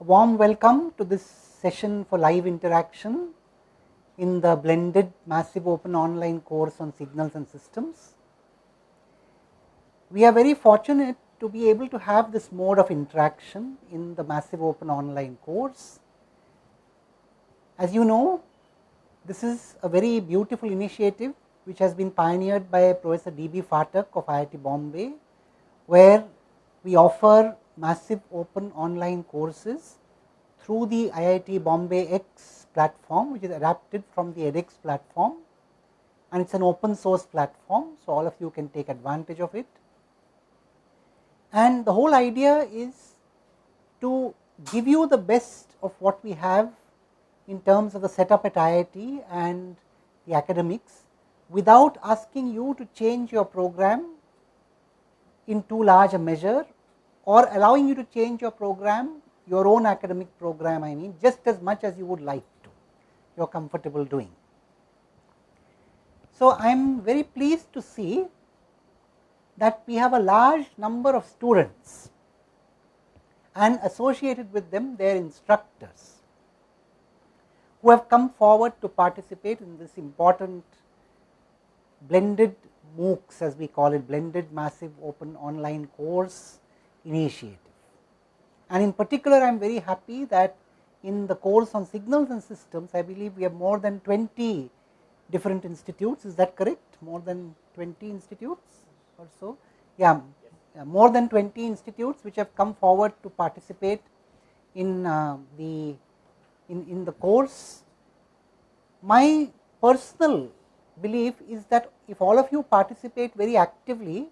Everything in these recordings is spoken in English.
A warm welcome to this session for live interaction in the blended massive open online course on signals and systems. We are very fortunate to be able to have this mode of interaction in the massive open online course. As you know, this is a very beautiful initiative which has been pioneered by Professor D. B. Phatak of IIT Bombay, where we offer massive open online courses through the IIT Bombay X platform, which is adapted from the edX platform and it is an open source platform. So, all of you can take advantage of it. And the whole idea is to give you the best of what we have in terms of the setup at IIT and the academics without asking you to change your program in too large a measure or allowing you to change your program, your own academic program I mean just as much as you would like to, you are comfortable doing. So, I am very pleased to see that we have a large number of students and associated with them their instructors who have come forward to participate in this important blended MOOCs as we call it blended massive open online course initiative. And in particular I am very happy that in the course on signals and systems I believe we have more than 20 different institutes is that correct more than 20 institutes or so yeah, yeah more than 20 institutes which have come forward to participate in uh, the in, in the course. My personal belief is that if all of you participate very actively,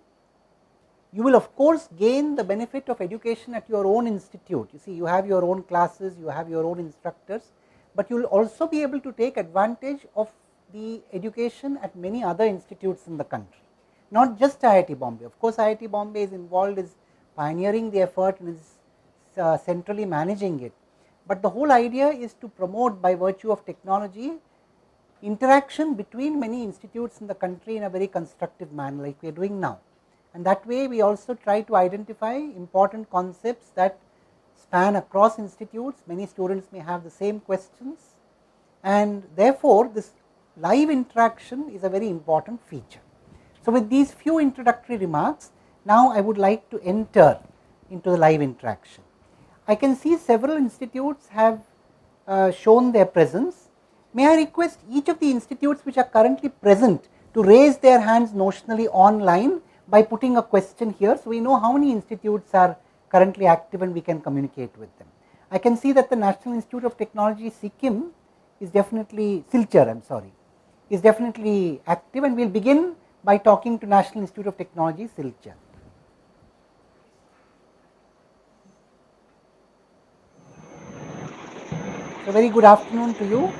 you will of course gain the benefit of education at your own institute. You see, you have your own classes, you have your own instructors, but you will also be able to take advantage of the education at many other institutes in the country, not just IIT Bombay. Of course, IIT Bombay is involved, is pioneering the effort and is uh, centrally managing it, but the whole idea is to promote by virtue of technology interaction between many institutes in the country in a very constructive manner like we are doing now. And that way we also try to identify important concepts that span across institutes, many students may have the same questions and therefore, this live interaction is a very important feature. So, with these few introductory remarks, now I would like to enter into the live interaction. I can see several institutes have uh, shown their presence. May I request each of the institutes which are currently present to raise their hands notionally online by putting a question here. So, we know how many institutes are currently active and we can communicate with them. I can see that the National Institute of Technology Sikkim is definitely Silchar I am sorry is definitely active and we will begin by talking to National Institute of Technology Silchar. So, very good afternoon to you.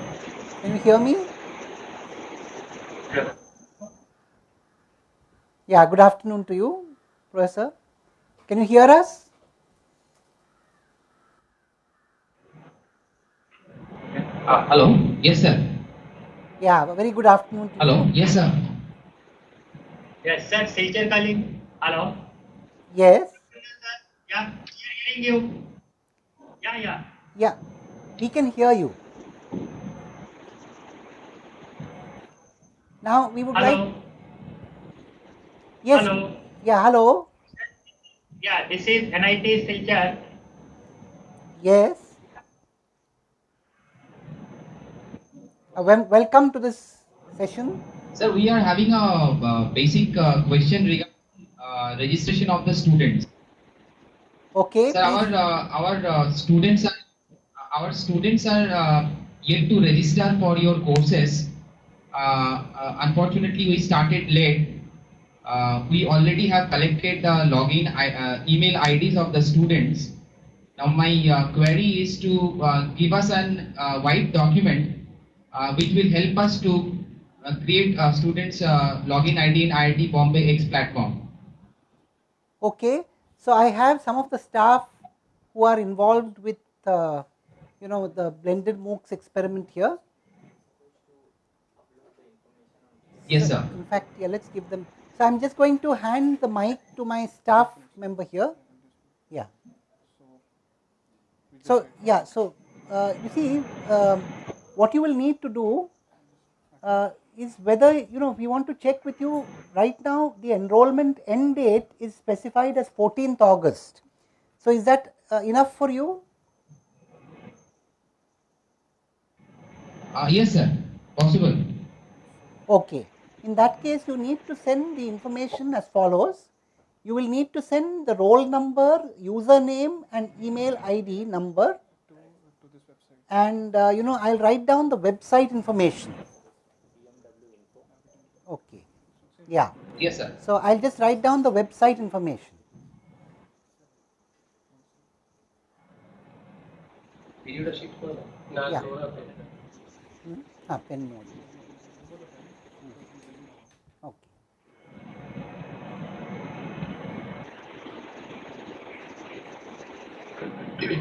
Can you hear me? Yeah. Yeah, good afternoon to you, Professor. Can you hear us? Uh, hello. Yes, sir. Yeah, very good afternoon. hello. You. Yes, sir. Yes, sir. Silchar calling. Hello. Yes. Yeah, hearing you. Yeah, yeah. Yeah we can hear you. Now we would hello. like. Yes. Hello. Yeah. Hello. Yeah, this is NIT Silchar. Yes. Uh, welcome to this session. Sir, we are having a uh, basic uh, question regarding uh, registration of the students. Okay. Sir, our uh, our uh, students are our students are uh, yet to register for your courses. Uh, uh, unfortunately, we started late. Uh, we already have collected the login uh, email IDs of the students. Now, my uh, query is to give us an white document which will help us to create a students login ID in IIT Bombay X platform. Okay. So, I have some of the staff who are involved with uh, you know the blended MOOCs experiment here? Yes, sir. In fact, yeah, let's give them. So I'm just going to hand the mic to my staff member here. Yeah. So, yeah, so uh, you see, um, what you will need to do uh, is whether, you know, we want to check with you right now the enrollment end date is specified as 14th August. So, is that uh, enough for you? Uh, yes, sir. Possible. Okay. In that case, you need to send the information as follows. You will need to send the roll number, username and email ID number to, to this website. and uh, you know I'll write down the website information. Okay. Yeah. Yes, sir. So I'll just write down the website information. Yeah. Hmm? Ah, pen mode. Next,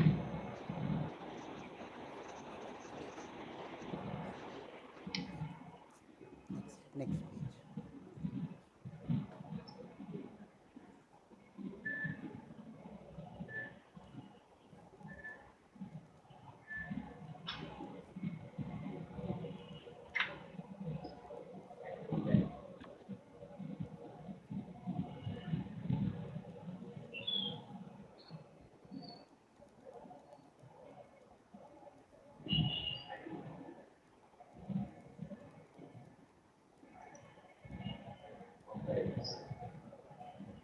next page.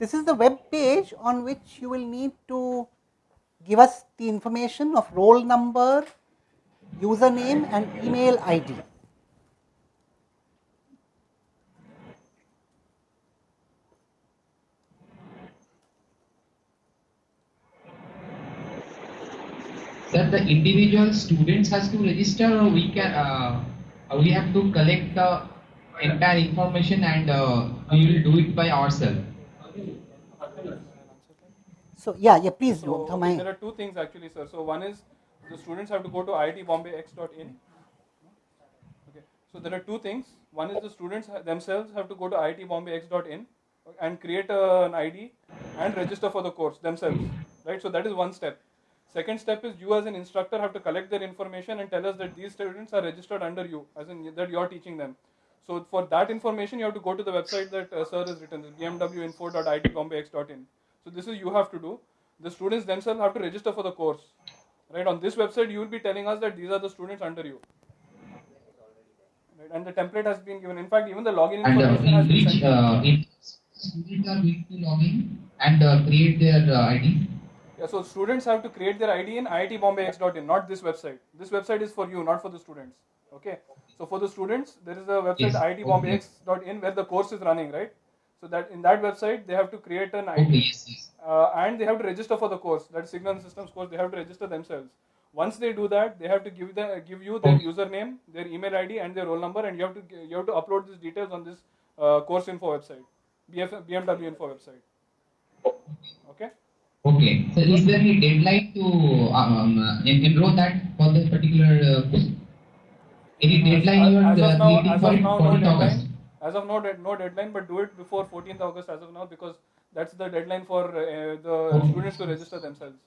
This is the web page on which you will need to give us the information of roll number, username and email ID. Sir, the individual students has to register or we can, uh, uh, we have to collect the entire information and uh, we will do it by ourselves. So yeah, yeah, please So, do. there are two things actually, sir. So one is the students have to go to iitbombayx.in. Okay. So there are two things. One is the students themselves have to go to iitbombayx.in and create a, an ID and register for the course themselves. Right. So that is one step. Second step is you as an instructor have to collect their information and tell us that these students are registered under you, as in that you are teaching them. So for that information, you have to go to the website that uh, sir has written, bmwinfo.itbombayx.in. So this is you have to do. The students themselves have to register for the course. Right on this website, you will be telling us that these are the students under you. Right, and the template has been given. In fact, even the login And uh, information has been which sent. uh, in students are going to log in and uh, create their uh, ID. Yeah, so students have to create their ID in iitbombayx.in, not this website. This website is for you, not for the students. Okay. So for the students, there is a website Yes, iitbombayx.in where the course is running, right? So that in that website they have to create an ID Okay, yes, yes. uh, and they have to register for the course. That Signal Systems course, they have to register themselves. Once they do that, they have to give the give you their username, their email ID, and their roll number, and you have to you have to upload these details on this uh, course info website, BF, BMW info website. Okay. Okay. So is there any deadline to um, uh, en- enroll that for the particular uh, course? Any deadline you as, are as uh, of now, creating as for of now, no 14th August. deadline. As of now, no deadline, but do it before 14th August as of now because that's the deadline for uh, the Okay. students to register themselves.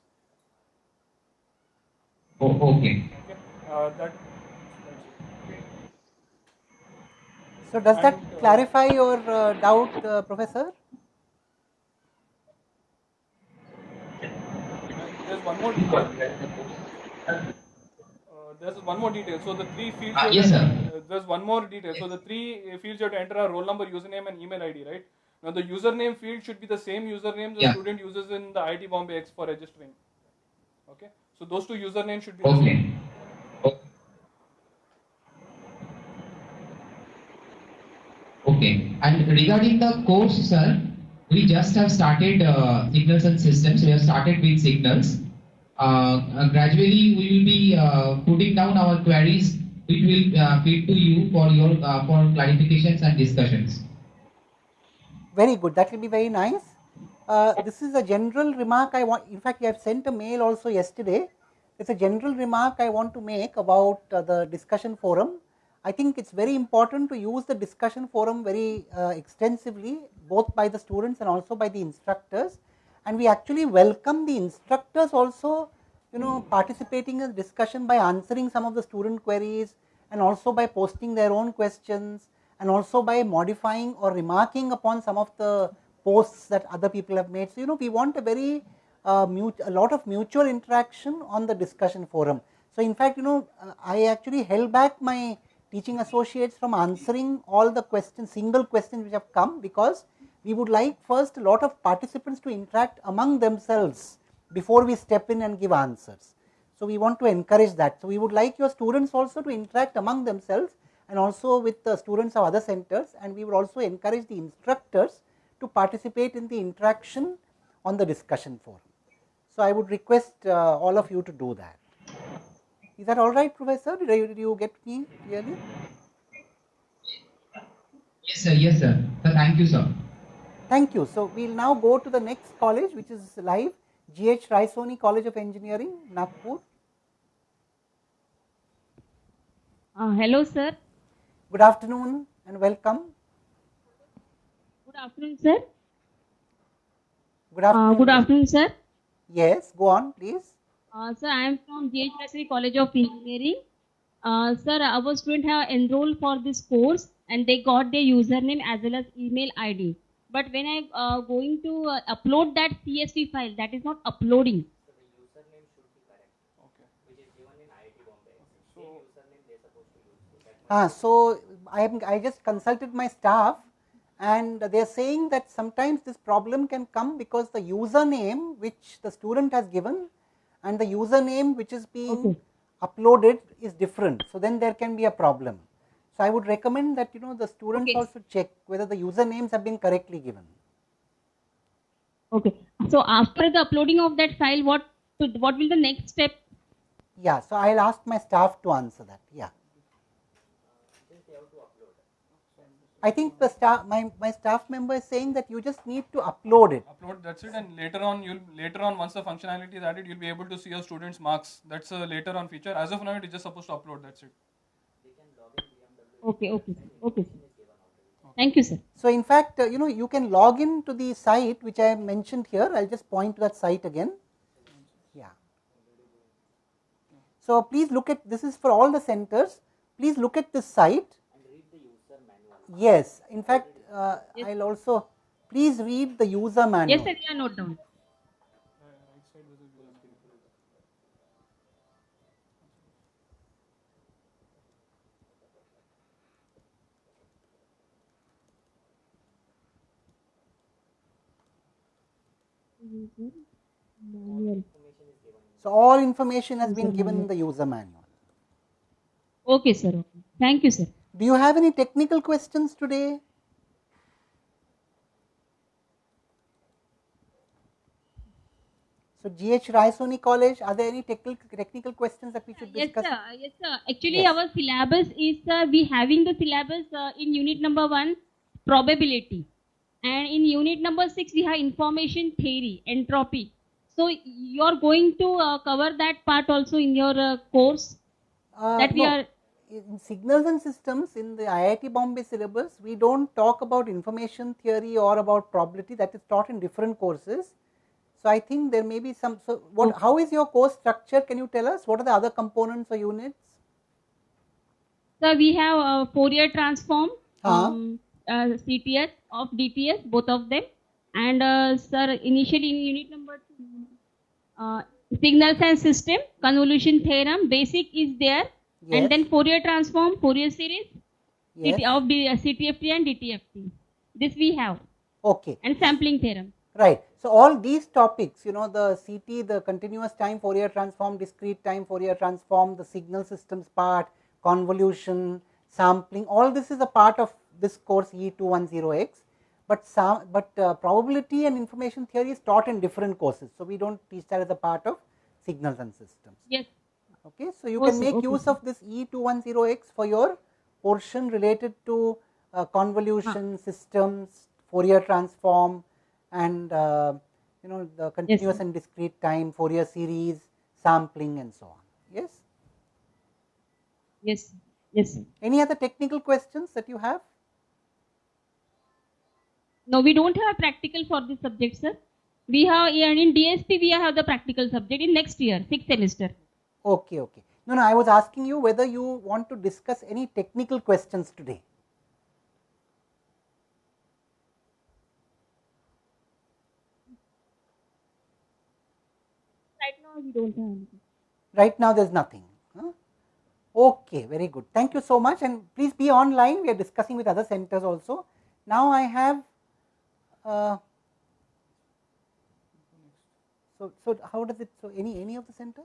Oh, okay. Okay. Uh, that. So does that And, uh, clarify your uh, doubt, uh, Professor? There's one more detail. There's one more detail. So the three fields. You yes, sir. uh, there's one more detail. So the three uh, fields you have to enter are roll number, username, and email ID, right? Now the username field should be the same username the Yeah. student uses in the IT Bombay X for registering. Okay. So those two usernames should be the Okay. same. Okay. And regarding the course, sir, we just have started uh, signals and systems. We have started with signals. Uh, uh, gradually, we will be uh, putting down our queries, it will uh, feed to you for your uh, for clarifications and discussions. Very good. That will be very nice. Uh, this is a general remark I want. In fact, I have sent a mail also yesterday. It's a general remark I want to make about the discussion forum. I think it's very important to use the discussion forum very uh, extensively, both by the students and also by the instructors. And we actually welcome the instructors also, you know participating in discussion by answering some of the student queries and also by posting their own questions and also by modifying or remarking upon some of the posts that other people have made. So, you know we want a very uh, a lot of mutual interaction on the discussion forum. So, in fact, you know uh, I actually held back my teaching associates from answering all the questions single questions which have come because we would like first a lot of participants to interact among themselves before we step in and give answers. So, we want to encourage that. So, we would like your students also to interact among themselves and also with the students of other centers and we would also encourage the instructors to participate in the interaction on the discussion forum. So, I would request uh, all of you to do that. Is that all right, Professor? Did, I, did you get me clearly? Yes, sir. Yes, sir. sir. Thank you, sir. Thank you. So, we will now go to the next college which is live GH Raisoni College of Engineering, Nagpur. Uh, hello, sir. Good afternoon and welcome. Good afternoon, sir. Good afternoon. Uh, good afternoon, sir. Yes, go on, please. Uh, sir, I am from GH Raisoni College of Engineering. Uh, sir, our students have enrolled for this course and they got their username as well as email ID. But when I uh, going to uh, upload that CSV file, that is not uploading. Ah, so I, I just consulted my staff and they are saying that sometimes this problem can come because the username which the student has given and the username which is being Okay. uploaded is different. So, then there can be a problem. So, I would recommend that you know the students Okay. also check whether the usernames have been correctly given. Okay. So after the uploading of that file, what what will the next step? Yeah, so I will ask my staff to answer that. Yeah. I think the staff, my, my staff member is saying that you just need to upload it. Upload, that's it. And later on, you'll later on once the functionality is added, you'll be able to see your students' marks. That's a later on feature. As of now, it is just supposed to upload. That's it. Okay, okay, okay. Thank you, sir. So, in fact, uh, you know, you can log in to the site which I have mentioned here. I will just point to that site again. Yeah. So, please look at this is for all the centers. Please look at this site. And read the user manual. Yes, in fact, uh, Yes. I will also please read the user manual. Yes, sir. Are note down. Manual. So, all information has been given in the user manual. Okay, sir. Okay. Thank you, sir. Do you have any technical questions today? So, GH Raisoni College, are there any technical technical questions that we should Yes, discuss? sir. Yes, sir. Actually, Yes. our syllabus is uh, we having the syllabus uh, in unit number one, probability, and in unit number six we have information theory, entropy. So you are going to uh, cover that part also in your uh, course Uh, that we no. are. in signals and systems in the IIT Bombay syllabus, we don't talk about information theory or about probability that is taught in different courses. So, I think there may be some, so what, Okay. how is your course structure? Can you tell us what are the other components or units? So we have uh, Fourier transform, Huh. um, uh, CTS of DTS, both of them, and uh, sir initially in unit number two, uh, signals and system, convolution theorem, basic is there, Yes. and then Fourier transform, Fourier series Yes. CT, of the uh, CTFT and DTFT. This we have, Okay. and sampling theorem. Right. So, all these topics, you know, the CT, the continuous time Fourier transform, discrete time Fourier transform, the signal systems part, convolution, sampling, all this is a part of this course EE210X. But some, but uh, probability and information theory is taught in different courses. So, we don't teach that as a part of signals and systems. Yes, Okay. So, you can make Okay, use of this EE210X for your portion related to uh, convolution systems, Fourier transform and uh, you know the continuous sir. and discrete time, Fourier series, sampling and so on. Yes. yes, yes. Any other technical questions that you have? No, we don't have practical for this subject, sir. We have and in DSP we have the practical subject in next year, sixth semester. Okay, okay. No, no, I was asking you whether you want to discuss any technical questions today. Right now we don't have anything. Right now there is nothing. huh? Okay, very good. Thank you so much and please be online. We are discussing with other centers also. Now I have, uh, so, so how does it, so any, any of the centers?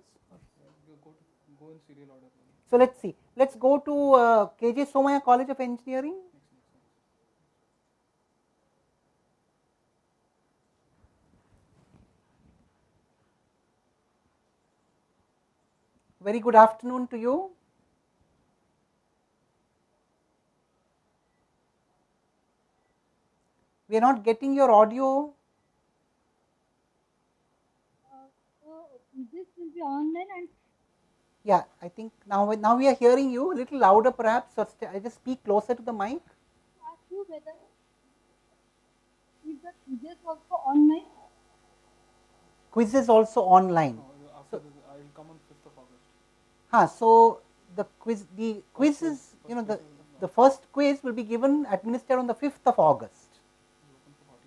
So let us see, let us go to uh, KJ Somaiya College of Engineering. Very good afternoon to you. We are not getting your audio. So this will be online and Yeah, I think now, now we are hearing you a little louder perhaps or st- I just speak closer to the mic. ask you whether is the quizzes also online? Quizzes also online. No, after this, I will come on 5th of August. Huh, so the quiz, the quiz is, you know, the, the first quiz will be given, administered on the 5th of August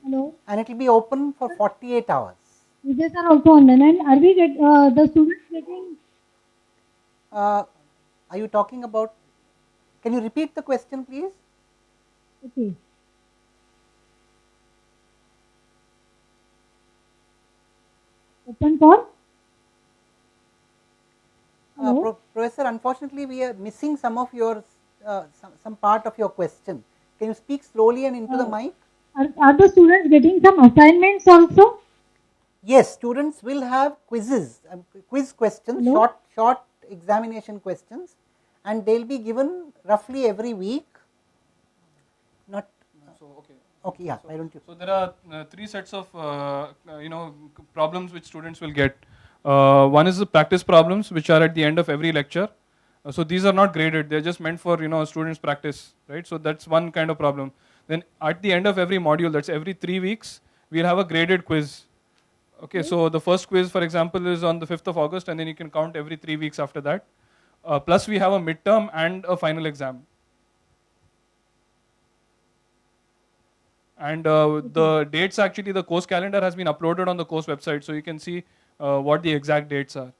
Hello. and it will be open for 48 hours. Quizzes are also online and are we get uh, the students getting Uh, are you talking about, can you repeat the question please? okay? Open for Uh? Pro- Professor, unfortunately we are missing some of your, uh, some, some part of your question. Can you speak slowly and into the Uh, mic? Are, are the students getting some assignments also? Yes, students will have quizzes, um, quiz questions, Hello? short, short examination questions, and they'll be given roughly every week. Not So, okay. okay, yeah. Why don't you? So there are uh, three sets of uh, uh, you know problems which students will get. Uh, one is the practice problems which are at the end of every lecture. Uh, so these are not graded; they're just meant for you know students practice, right? So that's one kind of problem. Then at the end of every module, that's every three weeks, we'll have a graded quiz. Okay, so the first quiz, for example, is on the 5th of August, and then you can count every three weeks after that. Uh, plus, we have a midterm and a final exam. And uh, the dates actually, the course calendar has been uploaded on the course website, so you can see uh, what the exact dates are.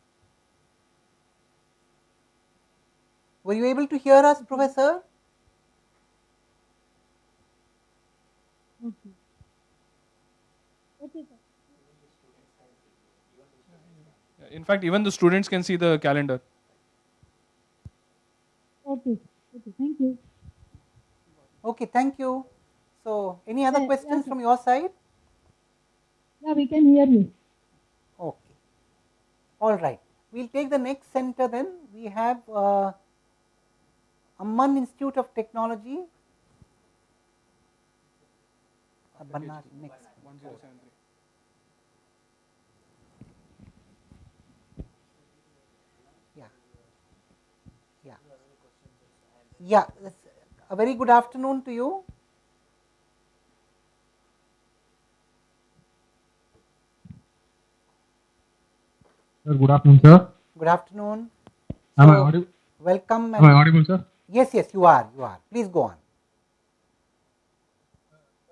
Were you able to hear us, Professor? Okay. Okay, sir. In fact, even the students can see the calendar. Okay. Okay. Thank you. Okay, thank you. So, any other Yeah, questions yeah. from your side? Yeah, we can hear you. Okay. All right. We'll take the next center then. We have uh, Amman Institute of Technology. Uh, Bannari, next. 1073. Yeah. A very good afternoon to you. Sir, good afternoon, sir. Good afternoon. Am I audible? Welcome. Am I audible, sir? yes, yes, you are. You are. Please go on.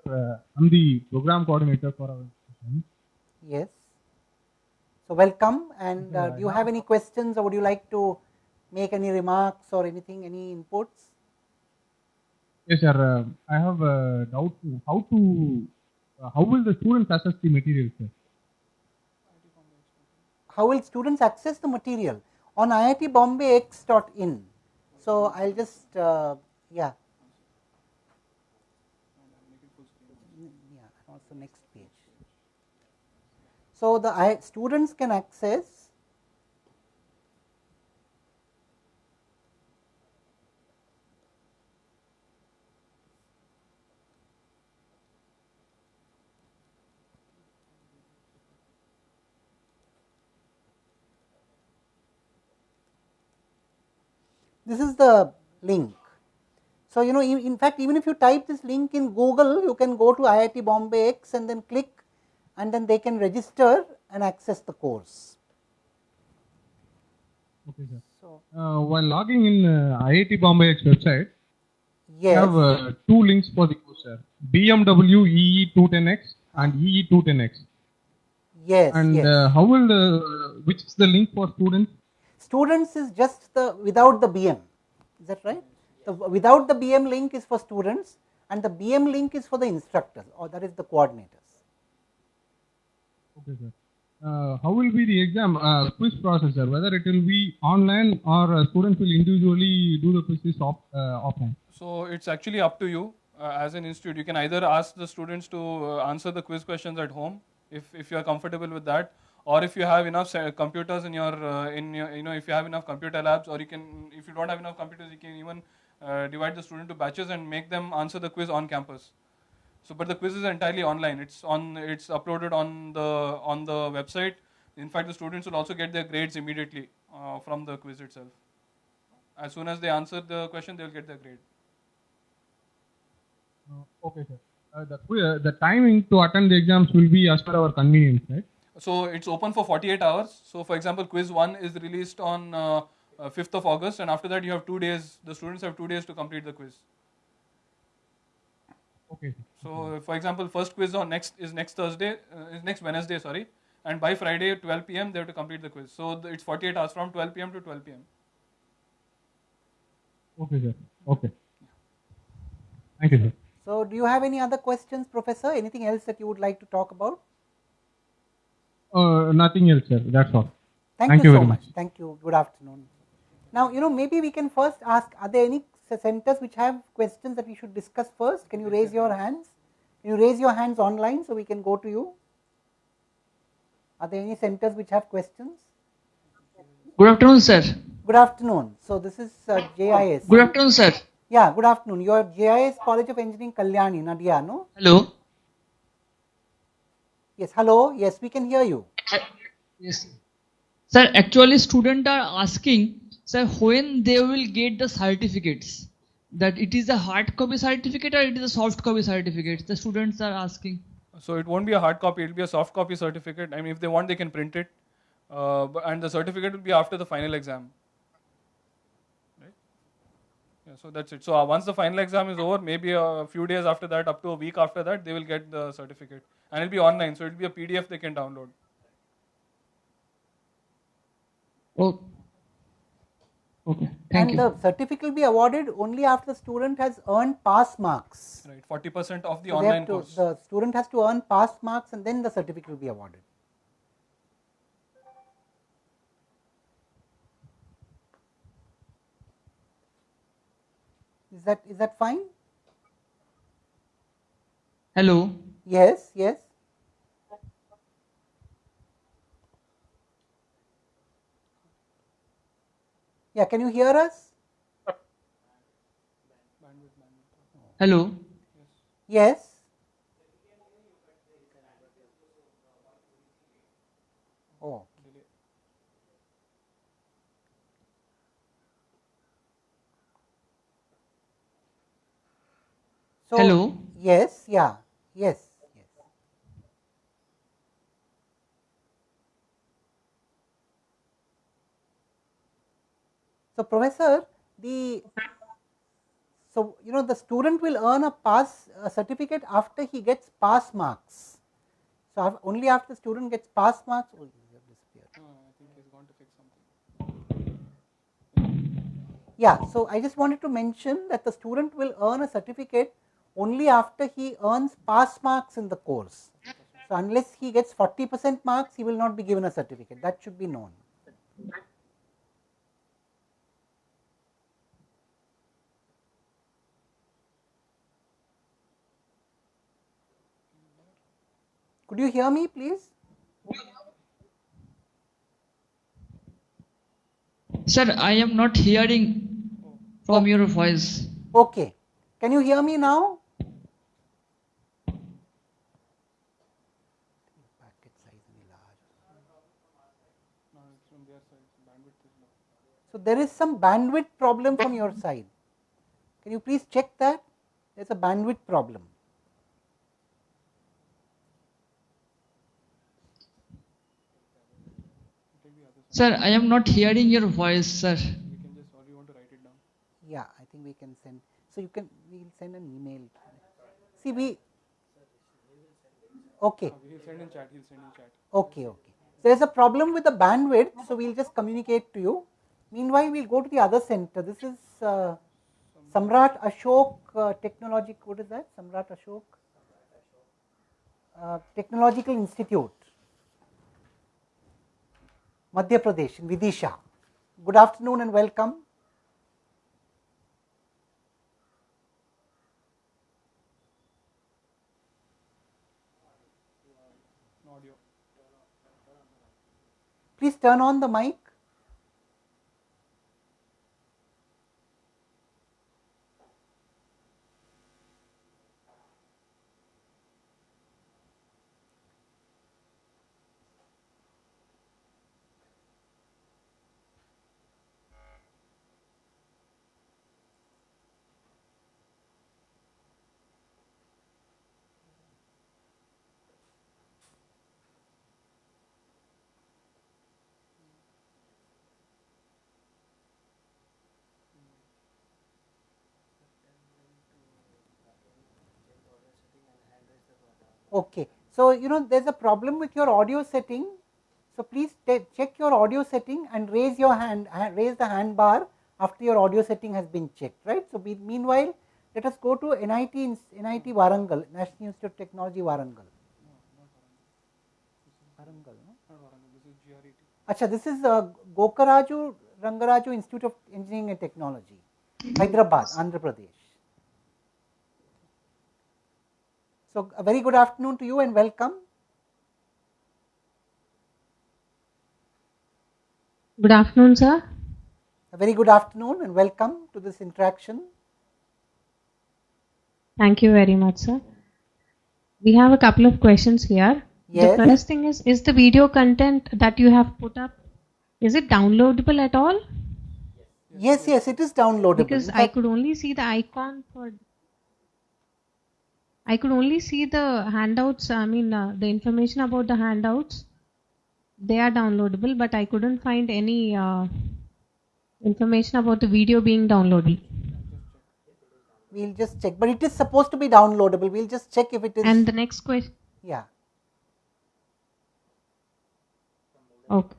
Uh, I'm the program coordinator for our. Yes. So, welcome. And uh, do you have any questions or would you like to make any remarks or anything, any inputs? Yes, sir. Uh, I have a doubt. How to? Uh, how will the students access the material, sir? How will students access the material? On IIT Bombay iitbombayx.in. So, I will just, uh, yeah. Yeah, and also next page. So, the I, students can access this is the link. So, you know in, in fact even if you type this link in Google you can go to IIT Bombay X and then click and then they can register and access the course. Okay, sir. So, Uh, while logging in uh, IIT X website, we yes, have uh, two links for the course, sir. BMW EE 210X and EE 210X. yes, And yes. uh, how will the which is the link for students? Students is just the without the BM, is that right? The, without the BM link is for students and the BM link is for the instructors or that is the coordinators. Okay, sir. Uh, how will be the exam uh, quiz process, sir? Whether it will be online or uh, students will individually do the quizzes off, uh, offline? So it's actually up to you uh, as an institute. You can either ask the students to uh, answer the quiz questions at home if, if you are comfortable with that, or if you have enough computers in your uh, in your you know if you have enough computer labs, or you can if you don't have enough computers, you can even uh, divide the student to batches and make them answer the quiz on campus. So, but the quiz is entirely online. It's on. It's uploaded on the on the website. In fact, the students will also get their grades immediately uh, from the quiz itself. As soon as they answer the question, they will get their grade. Uh, okay, sir. Uh, the, qui- the timing to attend the exams will be as per our convenience, right? So it's open for 48 hours. So for example, quiz one is released on uh, uh, 5th of August, and after that you have two days. The students have two days to complete the quiz. Okay, sir. So for example, first quiz on next is next Thursday, uh, is next Wednesday, sorry, and by Friday 12 p.m. they have to complete the quiz. So the, it's 48 hours from 12 p.m. to 12 p.m. Okay, sir. Okay. Thank you, sir. So, do you have any other questions, Professor? Anything else that you would like to talk about? Uh, nothing else, sir. That's all. Thank, Thank you, you so very much. much. Thank you. Good afternoon. Now, you know, maybe we can first ask are there any centers which have questions that we should discuss first? Can you raise your hands? Can you raise your hands online so we can go to you? Are there any centers which have questions? Good afternoon, sir. Good afternoon. So, this is uh, JIS. Good afternoon, sir. Yeah, good afternoon. You are JIS College of Engineering Kalyani, Nadia, no? Hello. Yes, hello. Yes, we can hear you. Yes. Sir, actually, students are asking, sir, when they will get the certificates. That it is a hard copy certificate or it is a soft copy certificate. The students are asking. So it won't be a hard copy; it'll be a soft copy certificate. I mean, if they want, they can print it, uh, bu- and the certificate will be after the final exam. Right? Yeah. So that's it. So uh, once the final exam is over, maybe a few days after that, up to a week after that, they will get the certificate, and it'll be online. So it'll be a PDF they can download. Oh. Okay. Thank and you. the certificate will be awarded only after the student has earned pass marks. Right. Forty percent of the So online to- course. The student has to earn pass marks and then the certificate will be awarded. Is that is that fine? Hello. Yes, yes. Yeah, can you hear us? Hello. Yes. Oh. So, Hello. Yes, yeah, yes, yes. So, professor, the so you know the student will earn a pass a certificate after he gets pass marks. So, only after the student gets pass marks. Oh, you have disappeared. Oh, I think he's going to fix something. Yeah, so I just wanted to mention that the student will earn a certificate only after he earns pass marks in the course. So, unless he gets 40 percent marks, he will not be given a certificate. That should be known. Could you hear me, please? Sir, I am not hearing from oh. your voice. Okay. Can you hear me now? Packet size will be large. No, it's from their side. Bandwidth is low. So there is some bandwidth problem from your side. Can you please check that? There's a bandwidth problem. Sir, I am not hearing your voice, sir. We can just, or you want to write it down? Yeah, I think we can send. So you can, we'll send an email. See, we. Okay, Uh, He'll send in chat, he'll send in chat. okay, okay. There's a problem with the bandwidth, so we'll just communicate to you. Meanwhile, we'll go to the other center. This is uh, Samrat Ashok uh, Technologic. What is that? Samrat Ashok uh, Technological Institute, Madhya Pradesh in Vidisha. Good afternoon and welcome. Please turn on the mic. Okay. So, you know there is a problem with your audio setting. So, please check your audio setting and raise your hand, ha- raise the hand bar after your audio setting has been checked, right. So, be, meanwhile, let us go to NIT, NIT Warangal, National Institute of Technology Warangal. Warangal, no? Acha, this is uh, Gokaraju Rangaraju Institute of Engineering and Technology, Hyderabad, Andhra Pradesh. So, a very good afternoon to you and welcome. Good afternoon, sir. A very good afternoon and welcome to this interaction. Thank you very much, sir. We have a couple of questions here. Yes. The first thing is, is the video content that you have put up, is it downloadable at all? Yes, yes, it is downloadable. Because I could only see the icon for. I could only see the handouts. I mean, uh, the information about the handouts. They are downloadable, but I couldn't find any uh, information about the video being downloadable. we'll just check, but it is supposed to be downloadable. We'll just check if it is. And the next question. yeah, Okay.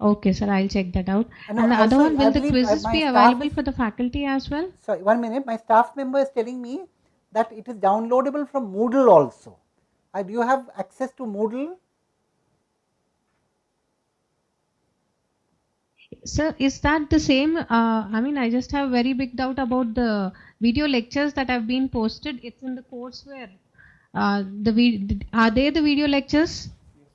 Okay, sir. I'll check that out. And And, the other one, will the uh, quizzes be available for the faculty as well? sorry, one minute. My staff member is telling me that it is downloadable from Moodle also. Uh, do you have access to Moodle? Sir, is that the same? Uh, I mean, I just have very big doubt about the video lectures that have been posted. It's in the courseware. Uh, the are they the video lectures?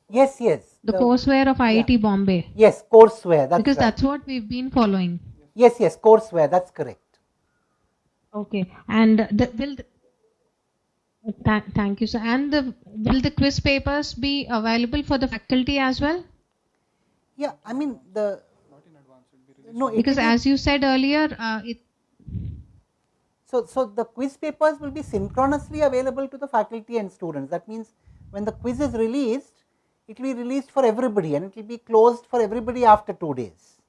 Yes, yes. The, courseware of IIT Bombay. Yes, courseware. That's because right. that's what we've been following. Yes, yes, courseware. That's correct. Okay, and the, will the, Tha- thank you, sir. And the, will the quiz papers be available for the faculty as well? Yeah, I mean the. No, it Because will be- as you said earlier, uh, it, So, so the quiz papers will be synchronously available to the faculty and students. That means when the quiz is released, it will be released for everybody and it will be closed for everybody after two days.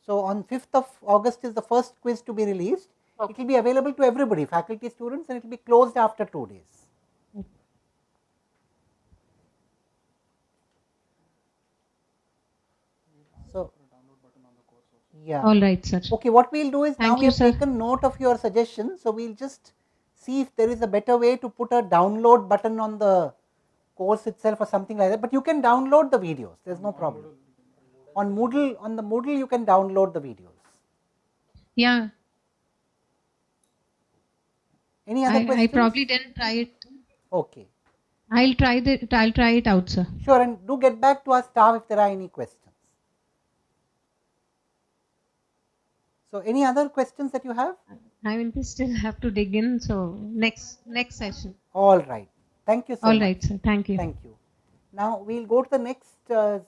So, on 5th of August is the first quiz to be released. It will be available to everybody, faculty, students, and it will be closed after two days. So, yeah. all right, sir. Okay, what we'll do is now Thank we you, have sir. taken note of your suggestion, so we'll just see if there is a better way to put a download button on the course itself or something like that. But you can download the videos. There's no problem. On Moodle, on the Moodle, you can download the videos. Yeah, Any other I, questions? I probably didn't try it. Okay, I'll try the, I'll try it out, sir. sure. And do get back to our staff if there are any questions. So, any other questions that you have? I mean, we still have to dig in. So next next session. All right. Thank you so All much. right, sir. Thank you. Thank you. Now we'll go to the next. Uh,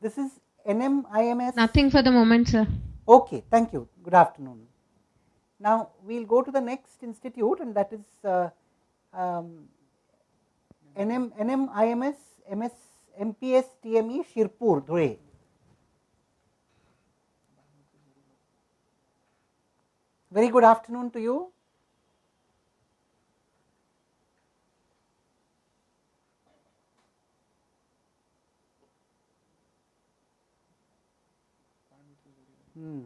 this is NMIMS. Nothing for the moment, sir. Okay, thank you. Good afternoon. Now, we will go to the next institute and that is uh, um, NM, NMIMS, MS, MPS, TME, Shirpur, Dhule. Very good afternoon to you. Hmm.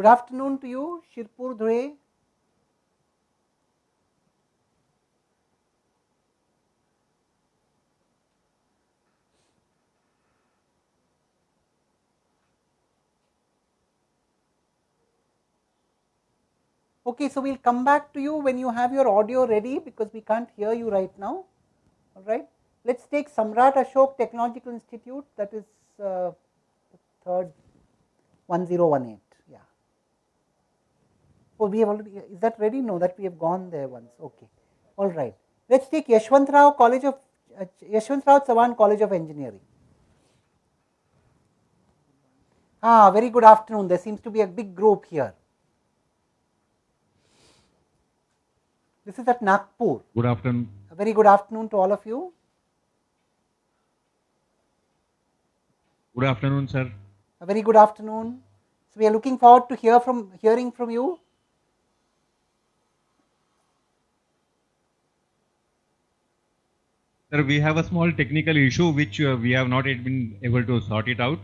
Good afternoon to you, Shirpur Dhule. Okay, so we'll come back to you when you have your audio ready because we can't hear you right now. All right. Let's take Samrat Ashok Technological Institute, that is uh, third 1018. Oh, we have already, is that ready? No, that we have gone there once. Okay. All right. Let's take Yashwantrao College of, uh, Yashwantrao Chavan College of Engineering. Ah, very good afternoon. There seems to be a big group here. This is at Nagpur. Good afternoon. A very good afternoon to all of you. Good afternoon, sir. A very good afternoon. So we are looking forward to hear from hearing from you. Sir, we have a small technical issue which uh, we have not yet been able to sort it out.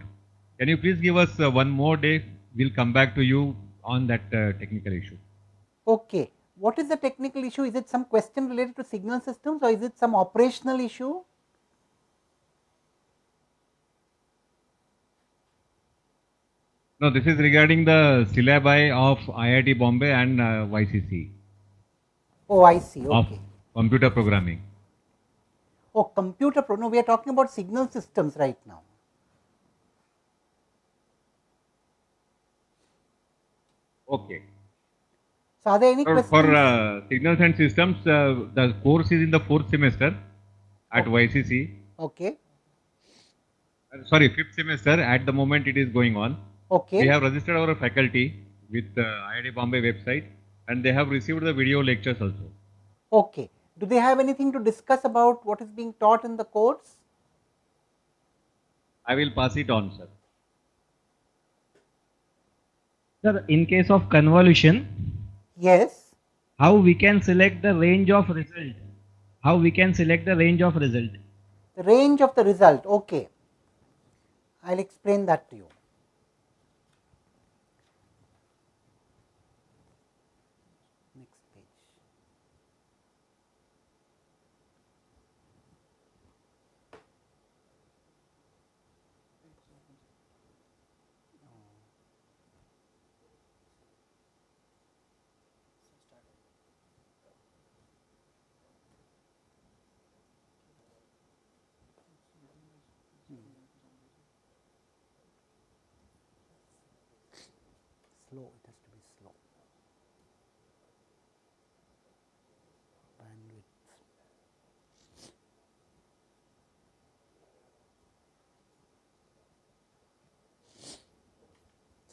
Can you please give us uh, one more day? We'll come back to you on that uh, technical issue. Okay. What is the technical issue? Is it some question related to signal systems or is it some operational issue? No, this is regarding the syllabi of IIT Bombay and uh, YCC Oh, I see. Okay. of Okay. computer programming. Oh, computer pro. No, we are talking about signal systems right now. Okay. So, are there any For, questions? for uh, signals and systems, uh, the course is in the fourth semester at YCC. Okay. Uh, sorry, fifth semester. At the moment, it is going on. Okay. We have registered our faculty with the IIT Bombay website and they have received the video lectures also. Okay. Do they have anything to discuss about what is being taught in the course? I will pass it on, sir. Sir, in case of convolution, Yes. how we can select the range of result? How we can select the range of result? The range of the result. Okay. I'll explain that to you.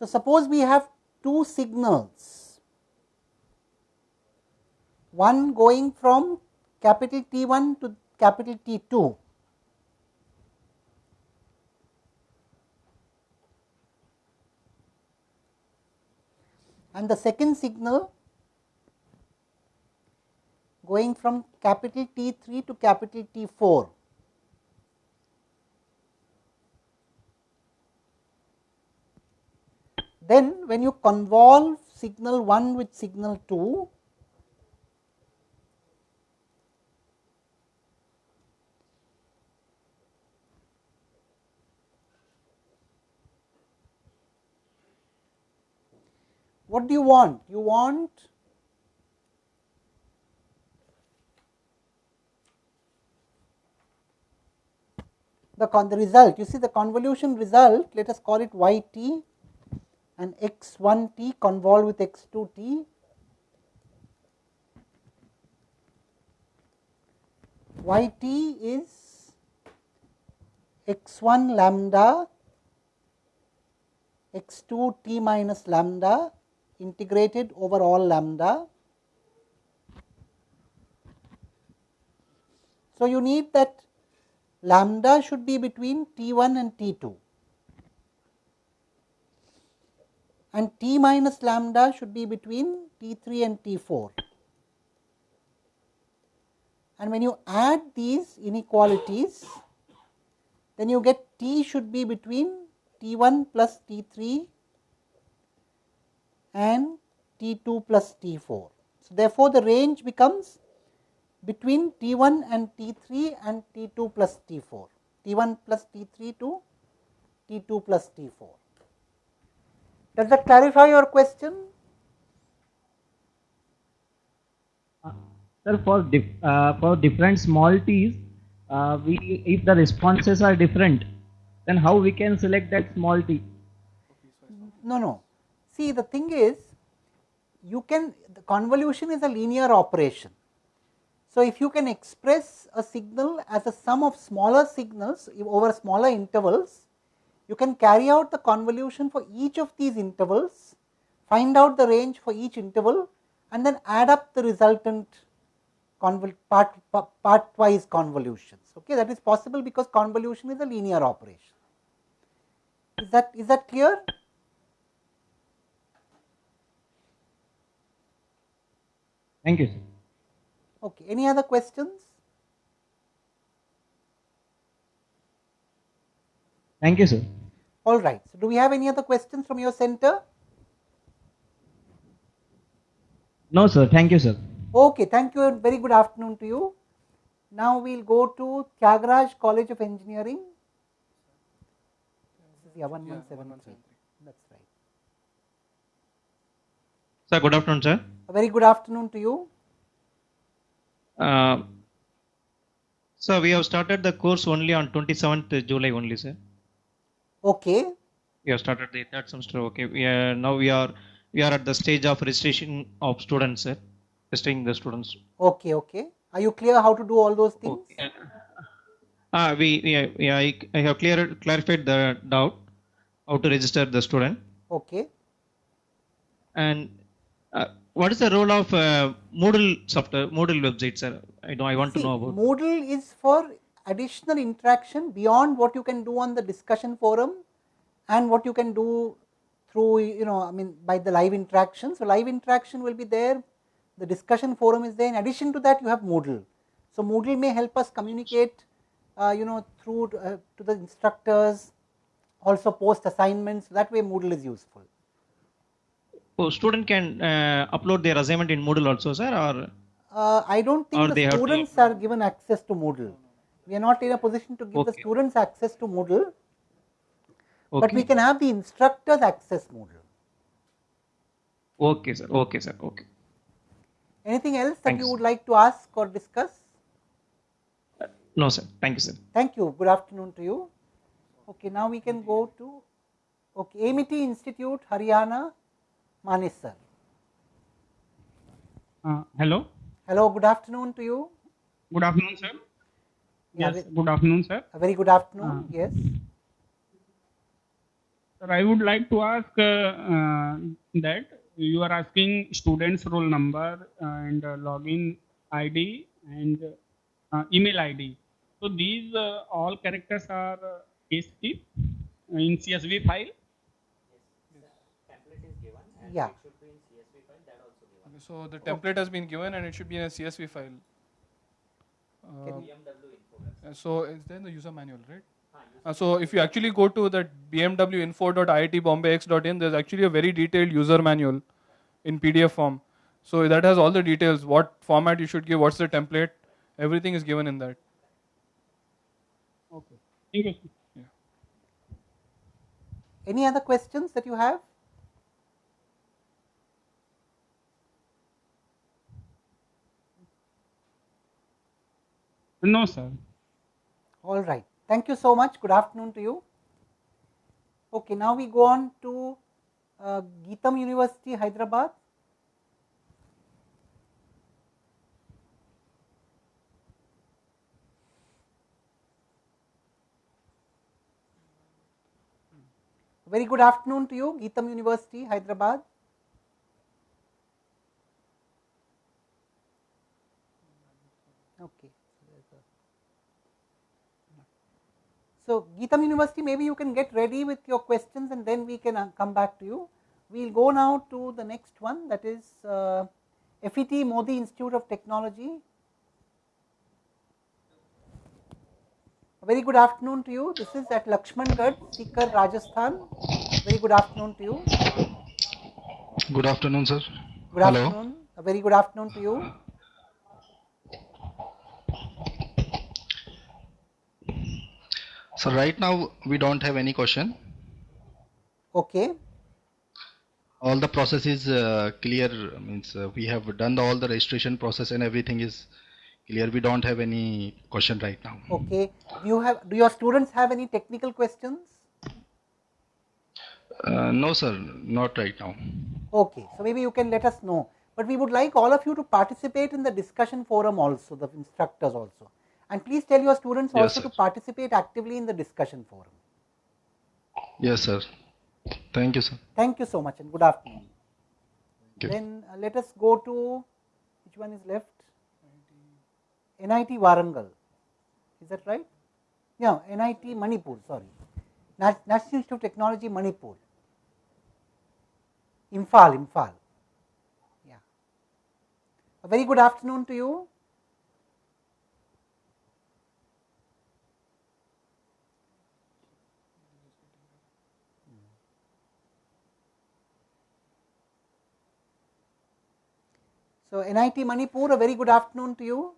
So, suppose we have two signals, one going from capital T1 to capital T2. and the second signal going from capital T3 to capital T4. Then when you convolve signal 1 with signal 2, what do you want? You want the, con the result. You see the convolution result, let us call it yt and x1t convolve with x2t. yt is x1 lambda x2 t minus lambda integrated over all lambda. So, you need that lambda should be between T1 and T2 and T minus lambda should be between T3 and T4. And when you add these inequalities, then you get T should be between T1 plus T3 and T2 plus T4. So, therefore, the range becomes between T1 and T3 and T2 plus T4, T1 plus T3 to T2 plus T4. Does that clarify your question? Sir, for dif uh, for different small t's, uh, we if the responses are different, then how we can select that small t? No, no. See, the thing is, you can the convolution is a linear operation. So, if you can express a signal as a sum of smaller signals over smaller intervals, you can carry out the convolution for each of these intervals, find out the range for each interval and then add up the resultant part, part wise convolutions. Okay, that is possible because convolution is a linear operation. Is that is that clear? Thank you, sir. Okay, any other questions? Thank you, sir. All right. So, do we have any other questions from your center? No, sir. Thank you, sir. Okay, thank you very good afternoon to you. Now we will go to Thiagarajar College of Engineering. This is yeah, 1173. That's right. Sir, good afternoon, sir. A very good afternoon to you. Uh, sir, we have started the course only on 27th July only, sir. Okay. We have started the third semester. Okay. We are now we are we are at the stage of registration of students, sir. Registering the students. Okay. Okay. Are you clear how to do all those things? Okay. Uh, we, yeah, we I, I have clear, clarified the doubt how to register the student. Okay. And uh, what is the role of uh, Moodle software, Moodle website, sir? I know I want See, to know about. Moodle is for additional interaction beyond what you can do on the discussion forum and what you can do through you know I mean by the live interaction. So, live interaction will be there, the discussion forum is there in addition to that you have Moodle. So, Moodle may help us communicate uh, you know through to, uh, to the instructors also post assignments that way Moodle is useful. Oh, student can uh, upload their assignment in Moodle also, sir, or? Uh, I don't think the students are given access to Moodle. We are not in a position to give okay. the students access to Moodle, okay. but we can have the instructors access Moodle. Okay, sir. Okay, sir. Okay. Anything else that Thanks. you would like to ask or discuss? Uh, no, sir. Thank you, sir. Thank you. Good afternoon to you. Okay, now we can go to okay, Amity Institute, Haryana, Manis sir. Uh, hello. Hello. Good afternoon to you. Good afternoon, sir. Yes, good afternoon, sir. A very good afternoon, uh, yes. Sir, I would like to ask uh, uh, that you are asking students roll number and login ID and email ID. So these all characters are case keep in CSV file? Yeah. So the template has been given and it should be in a CSV file. Uh, so it's there in the user manual, right? Uh, so if you actually go to that bmwinfo.iitbombayx.in, there's actually a very detailed user manual in PDF form. So that has all the details, what format you should give, what's the template, everything is given in that. Okay. Thank you. Yeah. Any other questions that you have? No, sir. All right. Thank you so much. Good afternoon to you. Okay, now we go on to uh, GITAM University, Hyderabad. Very good afternoon to you, GITAM University, Hyderabad. Okay. So, GITAM University maybe you can get ready with your questions and then we can uh, come back to you. We will go now to the next one that is uh, FET Mody Institute of Technology. A very good afternoon to you. This is at Lakshmangarh, Sikar, Rajasthan. Very good afternoon to you. Good afternoon, sir. Good Hello. afternoon. A very good afternoon to you. So right now we don't have any question. Okay. All the process is uh, clear. Means uh, we have done the, all the registration process and everything is clear. We don't have any question right now. Okay. Do you have? Do your students have any technical questions? Uh, no, sir, not right now. Okay. So maybe you can let us know. But we would like all of you to participate in the discussion forum also, the instructors also. And please tell your students Yes, also sir. to participate actively in the discussion forum. Yes, sir. Thank you, sir. Thank you so much and good afternoon. Then uh, let us go to which one is left? NIT Warangal. Is that right? Yeah, NIT Manipur, sorry. National Institute of Technology Manipur. Imphal, Imphal. Yeah. A very good afternoon to you. So, NIT Manipur, a very good afternoon to you.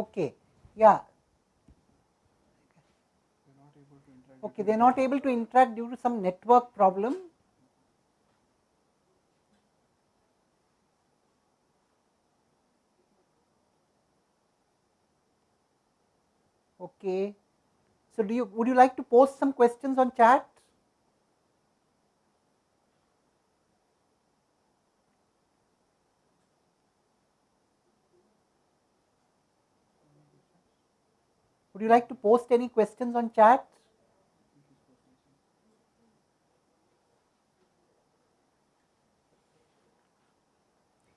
Okay, yeah. Okay, they are not able to interact due to some network problem. Okay. So do you would you like to post some questions on chat? Would you like to post any questions on chat?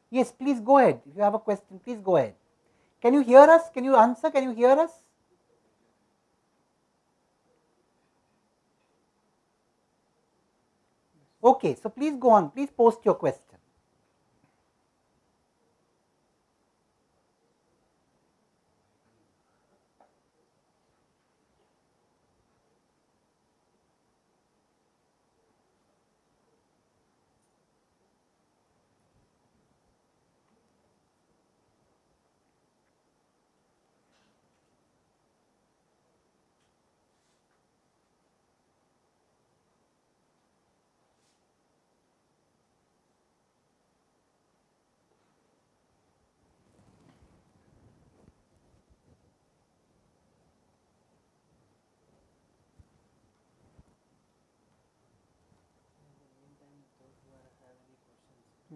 Yes, please go ahead. If you have a question, please go ahead. Can you hear us? Can you answer? Can you hear us? Okay, so please go on. Please post your question.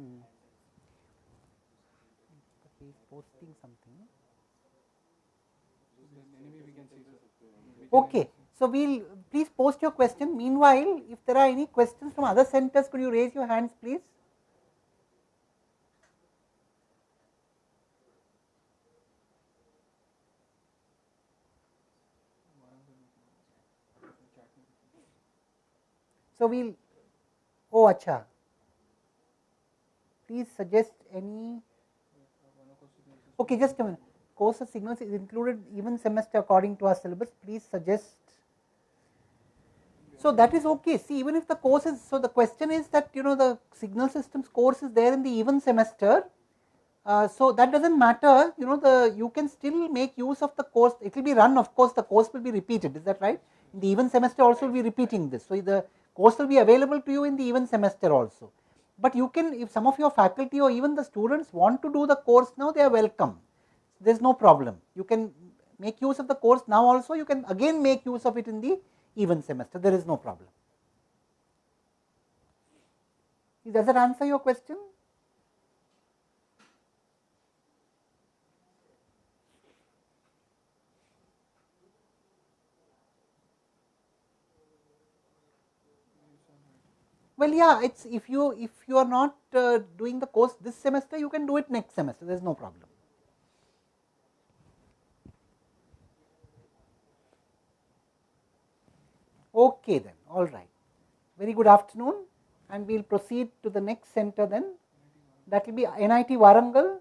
Hmm. Posting something. Okay, so we'll please post your question. Meanwhile, if there are any questions from other centers, could you raise your hands, please? So we'll. Oh, acha. Please suggest any. Okay, just a minute. Course of signals is included even semester according to our syllabus. Please suggest. So that is okay. See, even if the course is so, the question is that you know the signal systems course is there in the even semester. Uh, so that doesn't matter. You know the you can still make use of the course. It will be run. Of course, the course will be repeated. Is that right? In the even semester also will be repeating this. So the course will be available to you in the even semester also. But you can, if some of your faculty or even the students want to do the course now, they are welcome. there is no problem. You can make use of the course now also, you can again make use of it in the even semester, there is no problem. Does that answer your question? Well, yeah, it's if you if you are not uh, doing the course this semester, you can do it next semester. There is no problem. Okay, then, all right. Very good afternoon, and we'll proceed to the next center then. That will be NIT Warangal.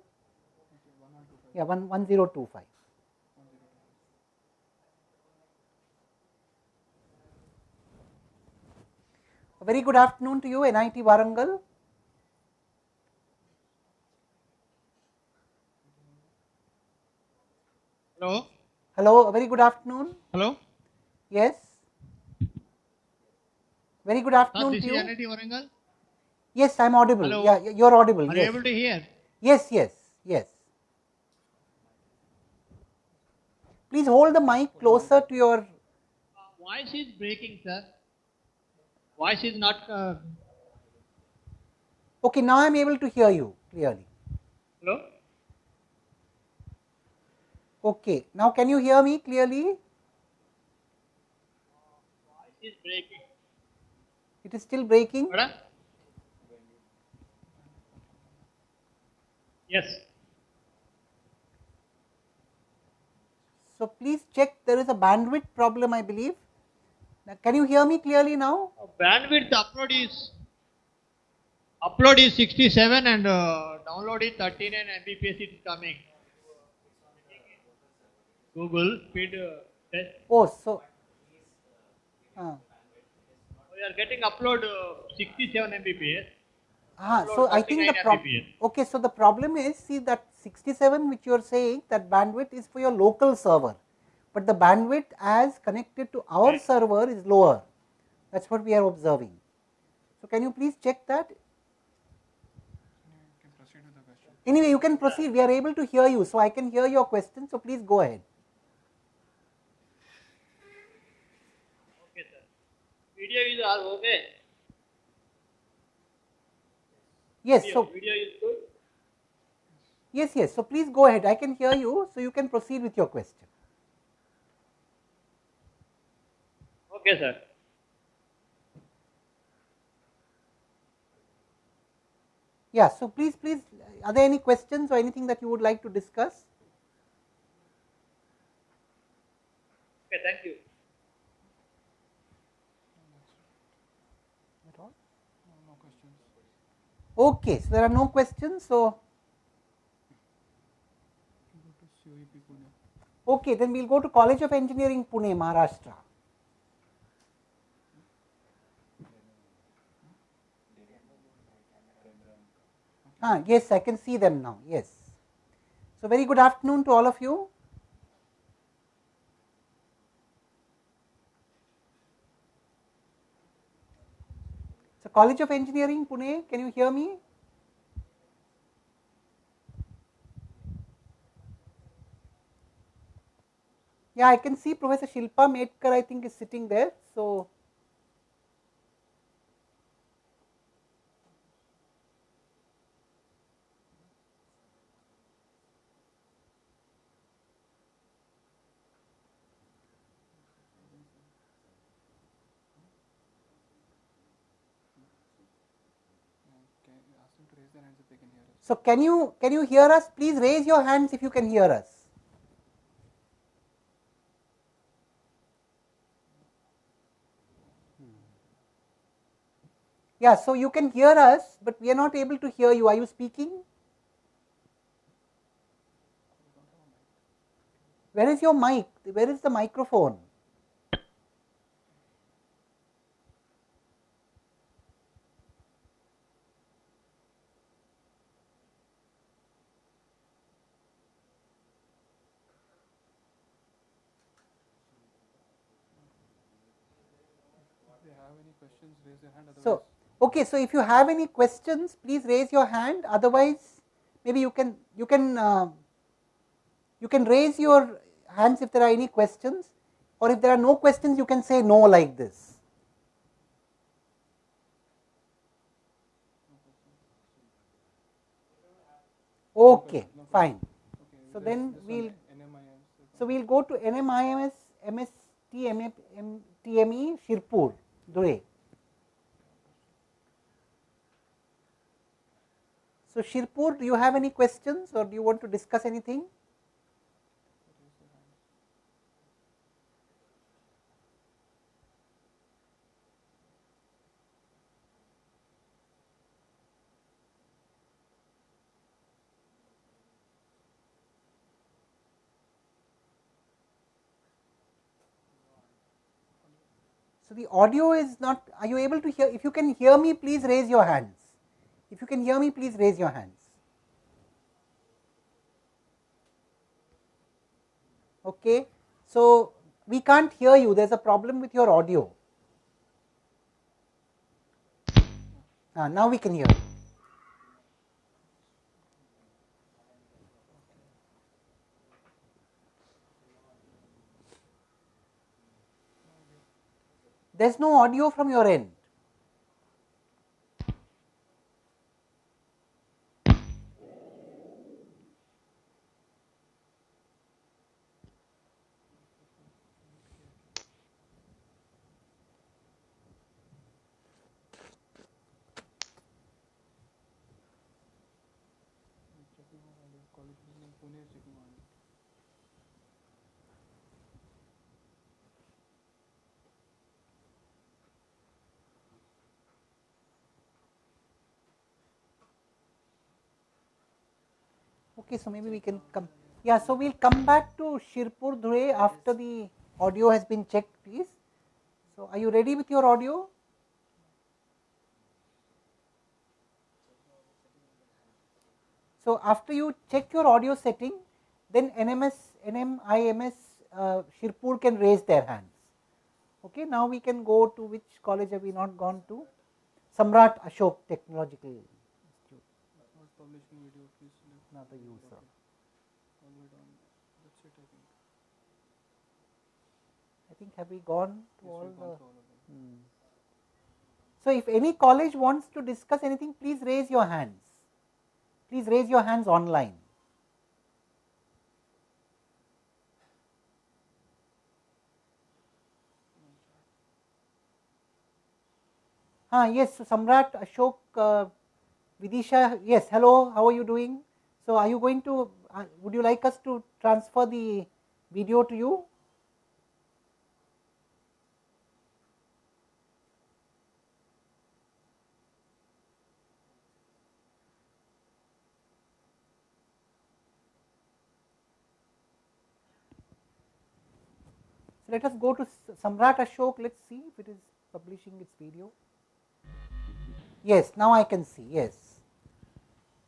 Yeah, one one zero two five. Very good afternoon to you, NIT Warangal. Hello. Hello, very good afternoon. Hello. Yes. Very good ah, afternoon this to you. NIT Warangal. Yes, I am audible. Hello. Yeah, you are audible. Are yes. you able to hear? Yes, yes, yes. Please hold the mic closer to your. Voice is breaking, sir. Voice is not. Uh, Okay, now I am able to hear you clearly. hello. Okay, now can you hear me clearly? Voice is breaking. It is still breaking. Madam? Yes. So please check. There is a bandwidth problem, I believe. Now, can you hear me clearly now? Bandwidth upload is upload is 67 and uh, download is 39 Mbps. It is coming. Google speed uh, test. Oh, so. Uh, We are getting upload uh, 67 Mbps. Ah, so I think the problem. Okay, so the problem is see that 67 which you are saying that bandwidth is for your local server, but the bandwidth as connected to our server is lower. That's what we are observing. So can you please check that? Anyway, you can proceed. We are able to hear you, so I can hear your question. So please go ahead. Okay, sir. Video is all okay. Yes. Video, So video is good. yes, yes. So please go ahead. I can hear you, so you can proceed with your question. Okay, sir. Yeah. So please, please, are there any questions or anything that you would like to discuss? Okay, thank you. at all no questions Okay, so there are no questions. So, okay, then we'll go to College of Engineering, Pune, Maharashtra. Ah, yes, I can see them now. Yes. So, very good afternoon to all of you. So, College of Engineering, Pune, can you hear me? Yeah, I can see Professor Shilpa Medkar, I think, is sitting there. So, so can you can you hear us? Please raise your hands if you can hear us. Yeah, so you can hear us, but we are not able to hear you. Are you speaking? Where is your mic? Where is the microphone? So, okay, so if you have any questions, please raise your hand. Otherwise, maybe you can you can uh, You can raise your hands if there are any questions or if there are no questions you can say no like this. Okay, fine. So then we'll so we'll go to NMIMS MST TME Shirpur Dhule. So Shirpur, do you have any questions or do you want to discuss anything? So the audio is not, are you able to hear, if you can hear me, please raise your hands. If you can hear me, please raise your hands. Okay, so we can't hear you, there's a problem with your audio. Ah, now we can hear. There's no audio from your end. Okay, so maybe we can come. Yeah, so we'll come back to Shirpur Dhule after the audio has been checked, please. So, are you ready with your audio? So, after you check your audio setting, then NMS, NMIMS uh, Shirpur can raise their hands. Okay, now we can go to which college have we not gone to? Samrat Ashok Technological. Not the user. I think have we gone to all the. Hmm. So, if any college wants to discuss anything, please raise your hands. Please raise your hands online. Ah, yes, so Samrat Ashok uh, Vidisha, yes, hello, how are you doing? So, are you going to, uh, would you like us to transfer the video to you? So, let us go to Samrat Ashok, let us see if it is publishing its video. Yes, now I can see, yes.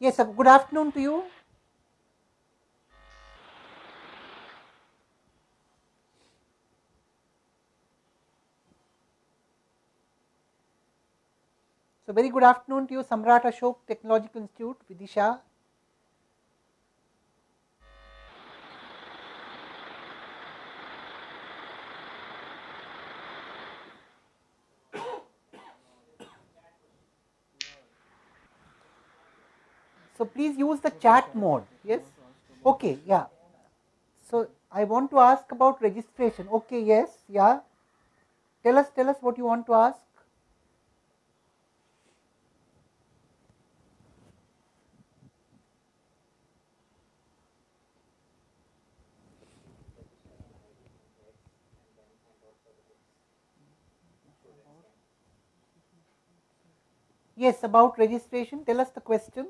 Yes, good afternoon to you. So, very good afternoon to you, Samrat Ashok Technological Institute, Vidisha. So, please use the chat mode, yes, okay, yeah. So, I want to ask about registration, okay, yes, yeah. Tell us, tell us what you want to ask. Yes, about registration, tell us the question.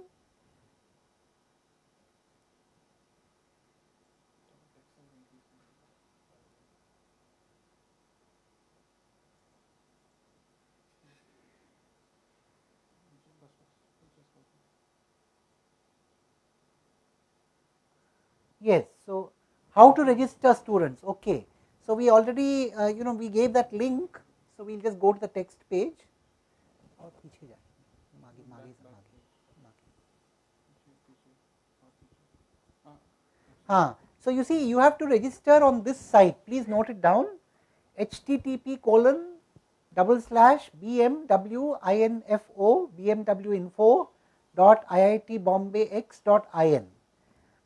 Yes, so how to register students, okay. So, we already uh, you know we gave that link, so we will just go to the text page. हाँ So, you see you have to register on this site, please note it down. Http colon double slash bmw info bmw info dot iitbombay dot in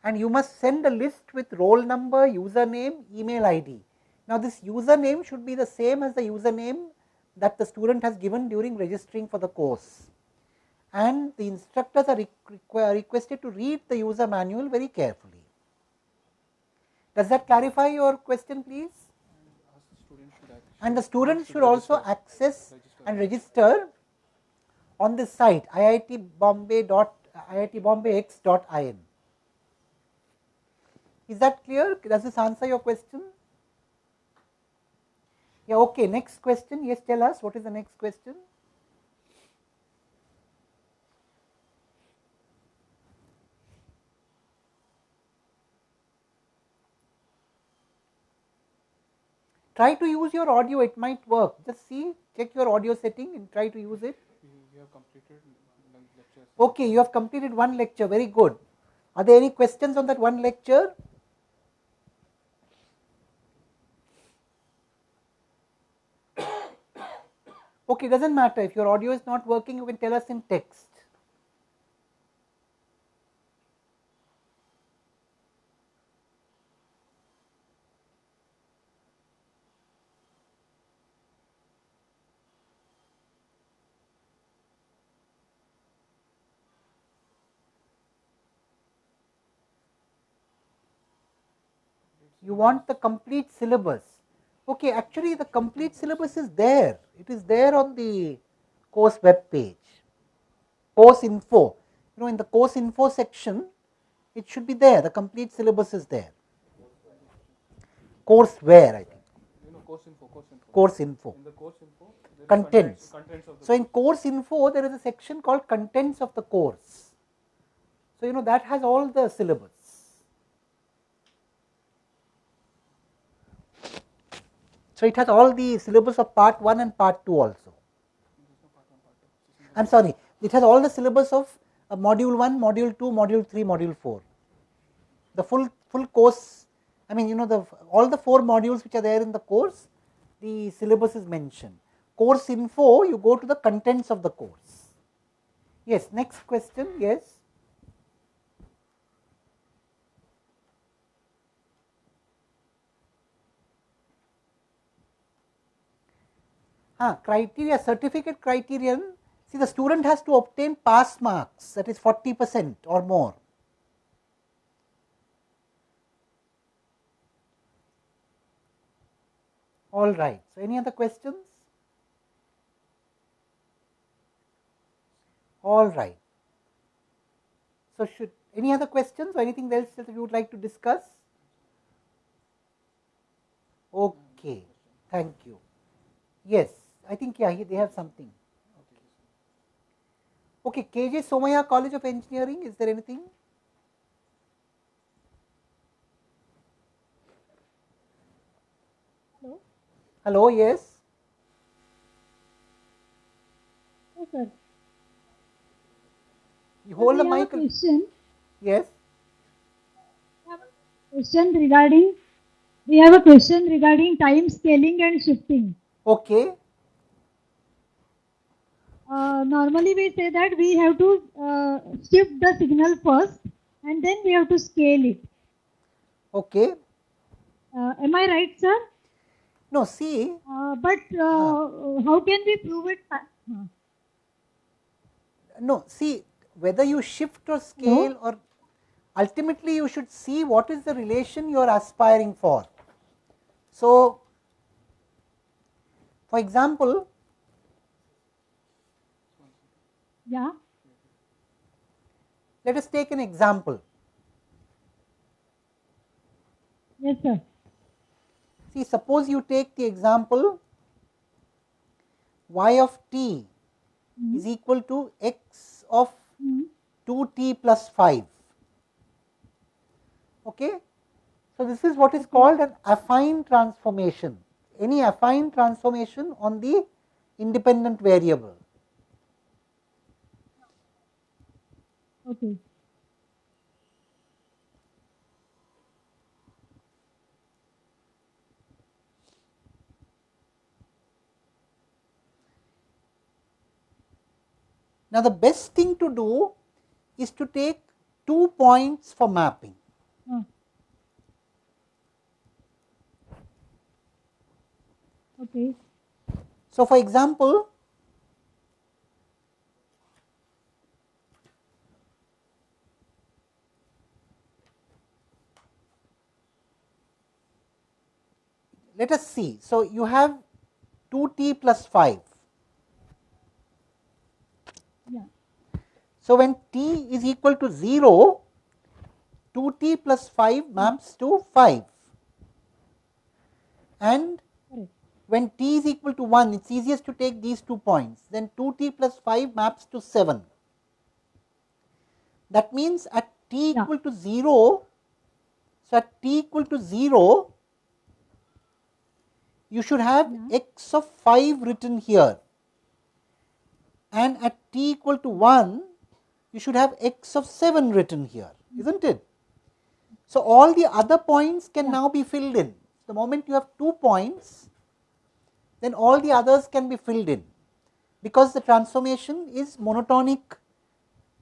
and you must send a list with roll number, username, email ID. Now, this username should be the same as the username that the student has given during registering for the course and the instructors are requ requested to read the user manual very carefully. Does that clarify your question please? And the student should also access and register on this site iitbombay.iitbombay.x.in. Is that clear? Does this answer your question? Yeah, okay. Next question. Yes, tell us what is the next question? Try to use your audio, it might work. Just see, check your audio setting and try to use it. You have completed one lecture. Okay, you have completed one lecture, very good. Are there any questions on that one lecture? Okay, doesn't matter. If your audio is not working, you can tell us in text. You want the complete syllabus. Okay, actually the complete syllabus is there. It is there on the course web page. Course info. You know, in the course info section, it should be there. The complete syllabus is there. Course where I think. You know, course info, course info. Course info. In the course info, there is Contents. contents So in course info, there is a section called contents of the course. So you know that has all the syllabus. So it has all the syllabus of part 1 and part 2 also. I am sorry, it has all the syllabus of uh, module 1, module 2, module 3, module 4. The full full course, I mean you know the all the 4 modules which are there in the course, the syllabus is mentioned. Course info, you go to the contents of the course. Yes, next question, yes. Ah, criteria, certificate criterion, see the student has to obtain pass marks that is 40 percent or more. All right. So, any other questions? All right. So, should any other questions or anything else that you would like to discuss? Okay. Thank you. Yes, I think yeah, he- they have something. Okay, KJ Somaiya College of Engineering, is there anything? Hello. Hello, yes. Yes, sir. You hold the we have a question. Yes. Question regarding. We have a question regarding time scaling and shifting. Okay. Uh, normally we say that we have to uh, shift the signal first and then we have to scale it. Okay. Uh, am I right, sir? No, see. Uh, but uh, how can we prove it? No, see whether you shift or scale or ultimately you should see what is the relation you are aspiring for. So, for example, yeah. let us take an example. Yes, sir. See, suppose you take the example y of t mm-hmm. is equal to x of mm-hmm. 2t plus 5. Okay? So, this is what is called an affine transformation, any affine transformation on the independent variable. Okay. Now, the best thing to do is to take two points for mapping. Hmm. Okay. So, for example, let us see. So, you have 2t plus 5. Yeah. So, when t is equal to 0, 2t plus 5 maps to 5 and when t is equal to 1 it is easiest to take these two points then 2t plus 5 maps to 7. That means at t equal to 0, so at t equal to 0 you should have x of 5 written here. And at t equal to 1 you should have x of 7 written here hmm. is not it. So, all the other points can now be filled in. The moment you have two points then all the others can be filled in. Because the transformation is monotonic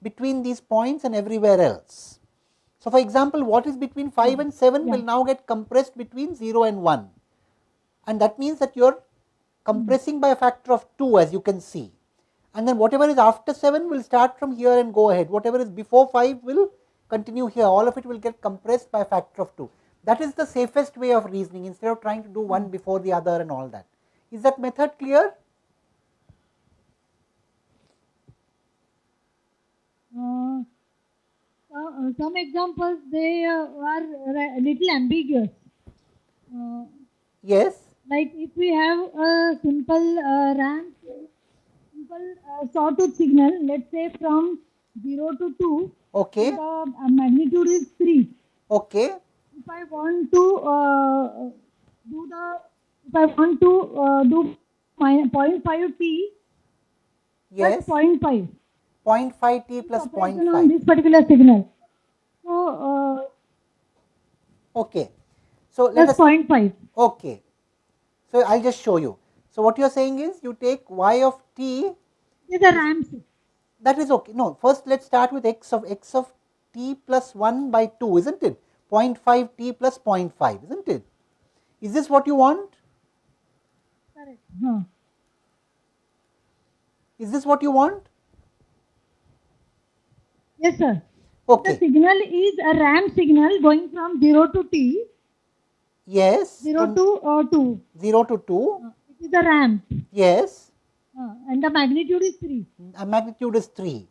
between these points and everywhere else. So, for example, what is between 5 hmm. and 7 will now get compressed between 0 and 1 and that means that you are compressing by a factor of 2 as you can see. And then whatever is after 7 will start from here and go ahead. Whatever is before 5 will continue here. All of it will get compressed by a factor of 2 that is the safest way of reasoning instead of trying to do one before the other and all that. Is that method clear? Uh, uh, some examples they uh, are a little ambiguous. Uh, yes like if we have a simple uh, ramp, simple uh, sawtooth signal, let's say from 0 to 2, okay. the uh, magnitude is 3. okay. If I want to uh, do the, if I want to uh, do my 0.5 t, yes. that's 0.5 0.5 t plus operation on this particular signal. So, uh, okay. So let that's us 0.5. okay so i'll just show you. So what you're saying is you take y of t. These are ramps. that is okay. No first let's start with x of x of t plus 1 by 2 isn't it? 0.5 t plus 0.5 isn't it? Is this what you want? Correct. Huh. is this what you want? Yes, sir. okay. The signal is a ramp signal going from 0 to t, yes 0 from to uh, 2. 0 to 2 It is a ramp. yes Uh, and the magnitude is 3. and magnitude is 3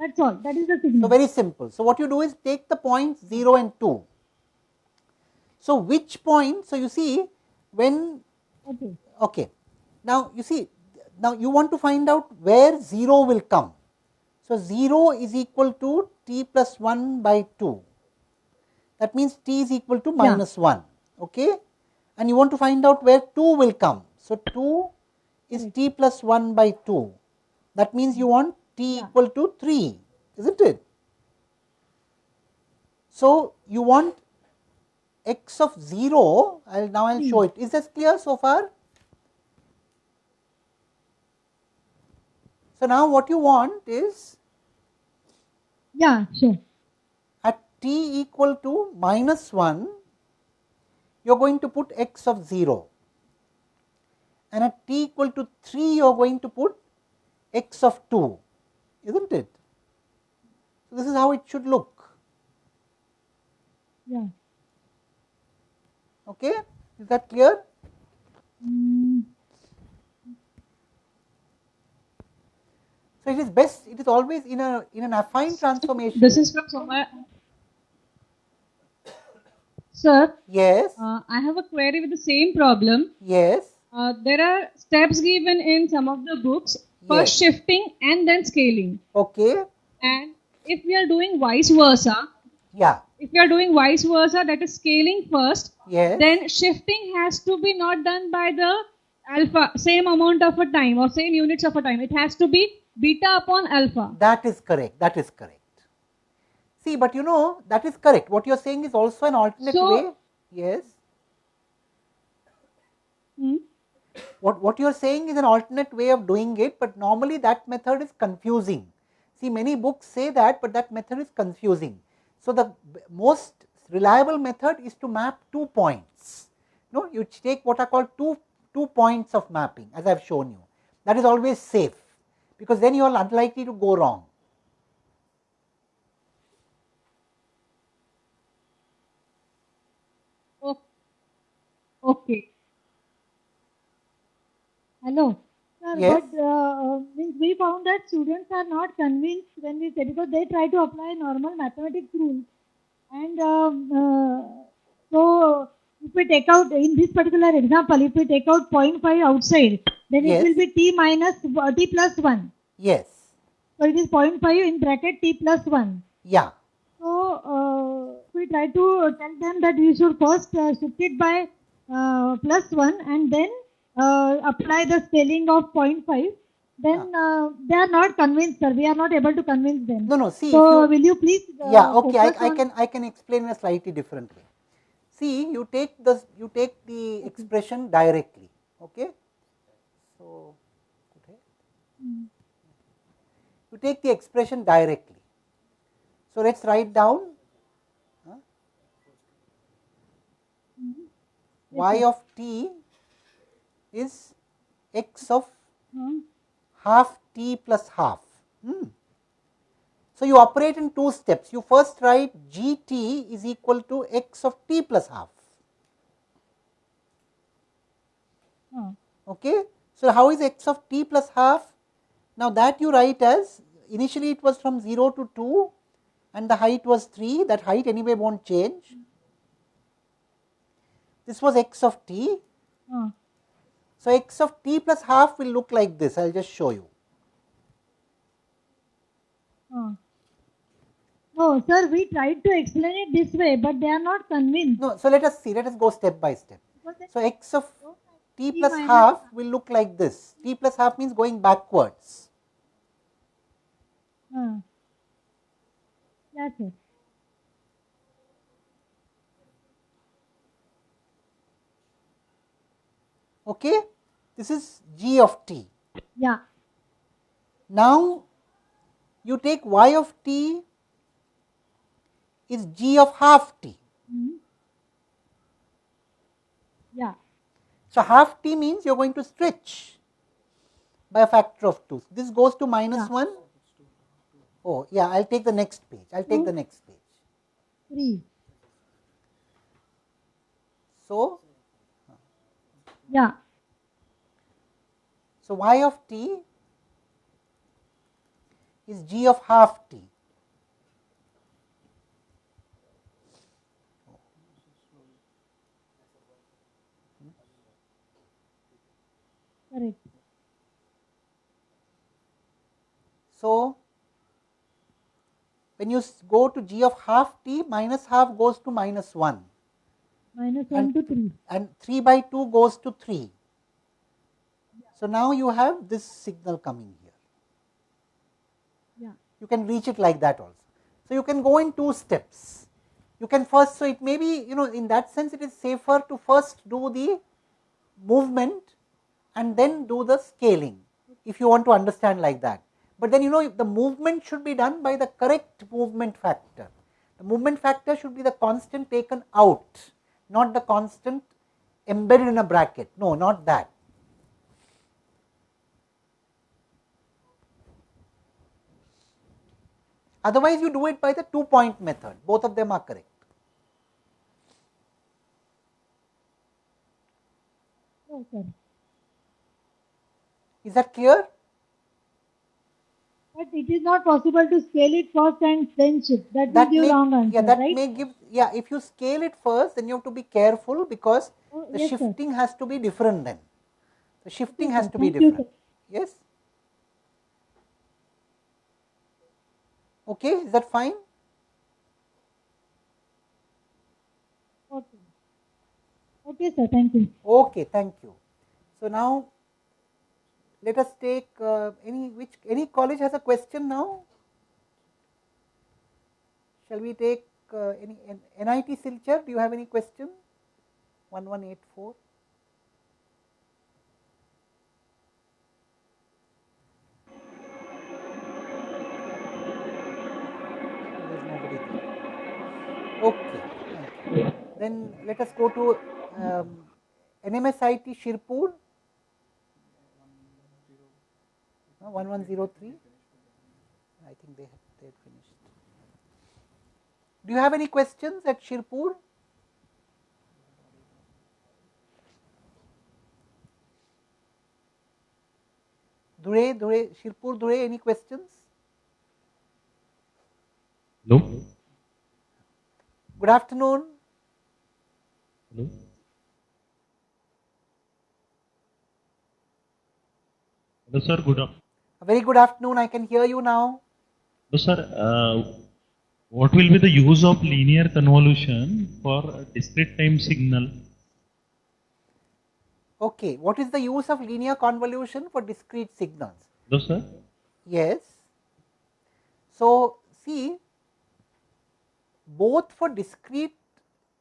That's all. That is the signal. So, very simple. So, what you do is take the points 0 and 2. So, which point? So, you see when Okay. okay. Now, you see now you want to find out where 0 will come. So, 0 is equal to t plus 1 by 2. That means t is equal to minus 1. Okay. And you want to find out where 2 will come. So, 2 is hmm. t plus 1 by 2. That means you want t equal to 3, isn't it? So, you want x of 0, I'll now I'll show hmm. it. Is this clear so far? So, now what you want is Yeah, sure. at t equal to minus 1, you are going to put x of 0 and at t equal to 3 you are going to put x of 2, isn't it? So, this is how it should look. Yeah. Okay, is that clear? Mm, So, it is best, it is always in a in an affine transformation. This is from somewhere. Sir, yes, Uh, I have a query with the same problem. yes, Uh, there are steps given in some of the books. First Yes. shifting and then scaling. okay, And if we are doing vice versa, yeah, if we are doing vice versa, that is scaling first, yes, then shifting has to be not done by the alpha, same amount of a time or same units of a time. It has to be beta upon alpha. that is correct, that is correct. See, but you know, that is correct. What you are saying is also an alternate So- way. Yes, Hmm? What, what you are saying is an alternate way of doing it, but normally that method is confusing. See many books say that, but that method is confusing. So, the most reliable method is to map two points. No, you take what are called two, two points of mapping as I have shown you. That is always safe, because then you are unlikely to go wrong. Okay. Hello. Sir, Yes. but uh, we found that students are not convinced when we say because they try to apply normal mathematics rules and um, uh, so if we take out in this particular example if we take out 0.5 outside then Yes. it will be t minus uh, t plus 1 Yes, so it is 0.5 in bracket t plus 1 yeah, so uh, we try to tell them that we should first uh, shift it by plus 1 and then uh, apply the scaling of 0.5 then uh, they are not convinced sir we are not able to convince them No, no. See, so you, will you please uh, yeah, okay. I, I can I can explain in a slightly different way. See, you take the you take the expression directly. Okay. So, okay. Hmm. you take the expression directly. So let's write down huh, y of t is x of Hmm. half t plus half. Hmm. So you operate in two steps. You first write gt is equal to x of t plus half. Hmm. Okay. So how is x of t plus half? Now that you write as initially it was from 0 to 2 and the height was 3 that height anyway won't change. This was x of t. Hmm. So x of t plus half will look like this. I will just show you. Hmm. no sir we tried to explain it this way but they are not convinced No, so let us see. Let us go step by step. So x of t plus half will look like this. t plus half means going backwards. Hmm. yes sir Okay. This is g of t. yeah Now you take y of t is g of half t. Hmm. yeah So half t means you are going to stretch by a factor of 2. This goes to minus 1. Oh, yeah, I will take the next page. I will take the next page. 3 So, yeah. So y of t is g of half t. correct. So, when you go to g of half t, minus half goes to minus 1 minus 1 to 3 and 3 by 2 goes to 3. So, now you have this signal coming here. yeah You can reach it like that also. So, you can go in two steps. You can first, so it may be, you know, in that sense it is safer to first do the movement and then do the scaling if you want to understand like that. But then you know the movement should be done by the correct movement factor. The movement factor should be the constant taken out, not the constant embedded in a bracket. No, not that. Otherwise, you do it by the two point method. Both of them are correct. sir Is that clear? But it is not possible to scale it first and then shift that will give may, wrong answer yeah, that right may give, yeah, if you scale it first, then you have to be careful because Oh, the yes, sir. shifting has to be different then. The shifting Yes, has sir. to be Thank you, different. Yes? Okay, is that fine? okay okay sir thank you Okay, thank you. So now let us take uh, any which any college has a question now? Shall we take uh, any nit silchar? Do you have any question? 1184 okay. Then let us go to um, NMSIT Shirpur. No, 1103. I think they have they had finished. Do you have any questions at Shirpur? Dhule, Dhule, Shirpur Dhule, any questions? No. Good afternoon. Hello? Hello, sir. Good afternoon. A very good afternoon. I can hear you now. Hello, sir. Uh, what will be the use of linear convolution for a discrete time signal? Okay, what is the use of linear convolution for discrete signals? Hello, sir. Yes. So, see, both for discrete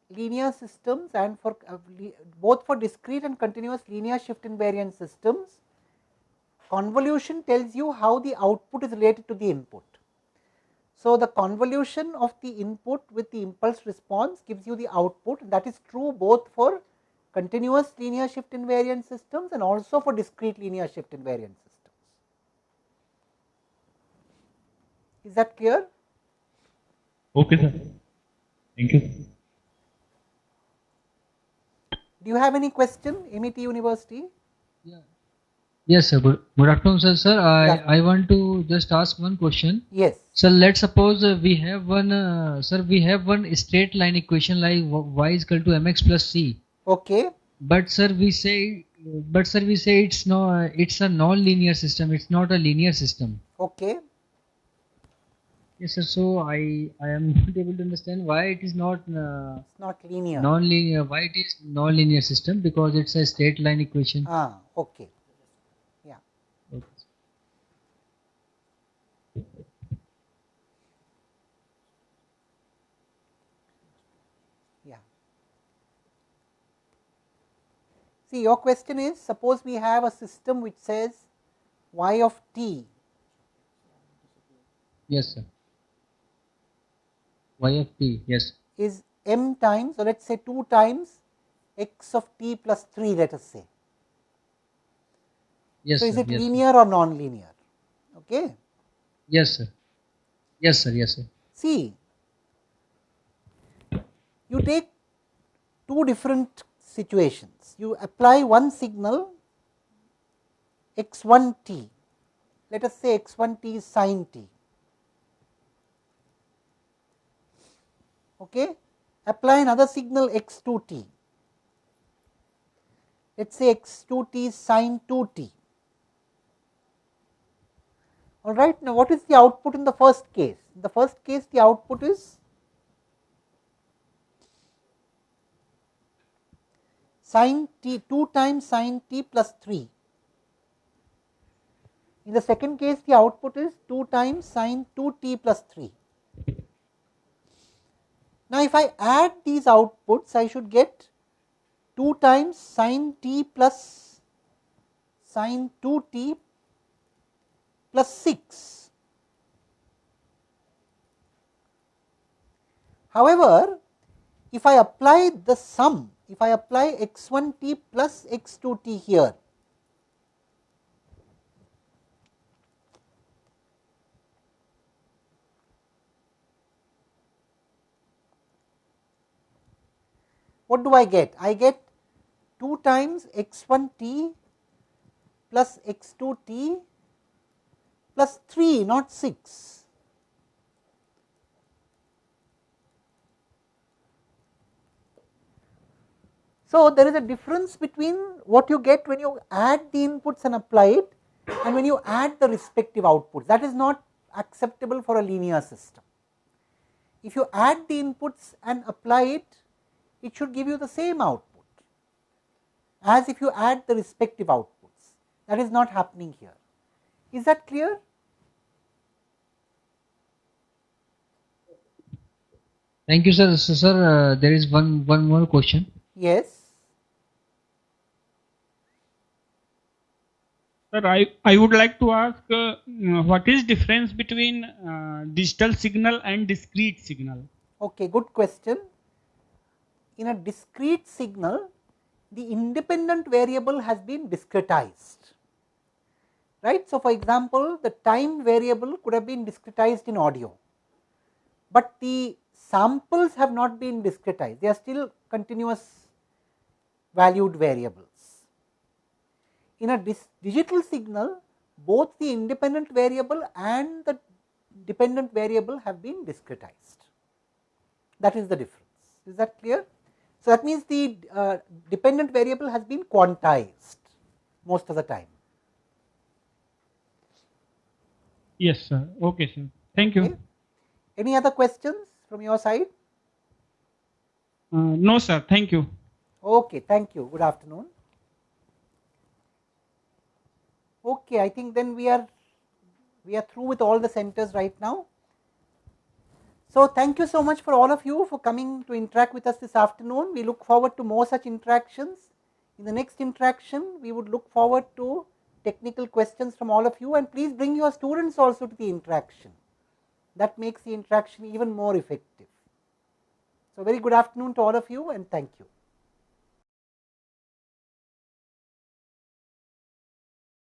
linear systems and for uh, both for discrete and continuous linear shift invariant systems, convolution tells you how the output is related to the input. So, the convolution of the input with the impulse response gives you the output that is true both for continuous linear shift invariant systems and also for discrete linear shift invariant systems. Is that clear? Okay, sir. Thank you. Do you have any question, MIT University? Yes, sir. Good, good afternoon, sir. Sir, I, I want to just ask one question. Yes. So let's suppose uh, we have one, uh, sir, we have one straight line equation like y is equal to mx plus c. Okay. But sir, we say, but sir, we say it's no, it's a non-linear system. It's not a linear system. Okay. Yes, sir. So I, I am not able to understand why it is not uh, It's not linear. non-linear. Why it is non-linear system? Because it's a straight line equation. Ah, okay. See, your question is suppose we have a system which says y of t Yes, sir. Y of t. Yes. is m times, or let us say 2 times x of t plus 3, let us say. Yes, so, is sir. it yes, sir. linear or non-linear? Okay. Yes, sir. Yes, sir. Yes, sir. See, you take two different situations. You apply one signal x1 t, let us say x1 t is sin t. Okay. Apply another signal x2 t, let us say x2 t is sin 2 t. All right. Now, what is the output in the first case? In the first case, the output is sin t 2 times sin t plus 3. In the second case, the output is 2 times sin 2 t plus 3. Now, if I add these outputs, I should get 2 times sin t plus sin 2 t plus 6. However, if I apply the sum, if I apply x1 t plus x2 t here, what do I get? I get 2 times x1 t plus x2 t plus 3 not 6. So, there is a difference between what you get when you add the inputs and apply it and when you add the respective outputs that is not acceptable for a linear system. If you add the inputs and apply it, it should give you the same output as if you add the respective outputs that is not happening here. Is that clear? Thank you, sir. So, sir, uh, there is one one more question. Yes. Sir, I, I would like to ask uh, what is difference between uh, digital signal and discrete signal? Okay, good question. In a discrete signal, the independent variable has been discretized, right. So, for example, the time variable could have been discretized in audio, but the samples have not been discretized, they are still continuous valued variables. In a digital signal, both the independent variable and the dependent variable have been discretized. That is the difference. Is that clear? So, that means the uh, dependent variable has been quantized most of the time. Yes, sir. Okay, sir. Thank you. Okay. Any other questions from your side? Uh, no, sir. Thank you. Okay, thank you. Good afternoon. Okay, I think then we are we are through with all the centers right now. So, thank you so much for all of you for coming to interact with us this afternoon. We look forward to more such interactions. In the next interaction, we would look forward to technical questions from all of you and please bring your students also to the interaction. That makes the interaction even more effective. So, very good afternoon to all of you and thank you.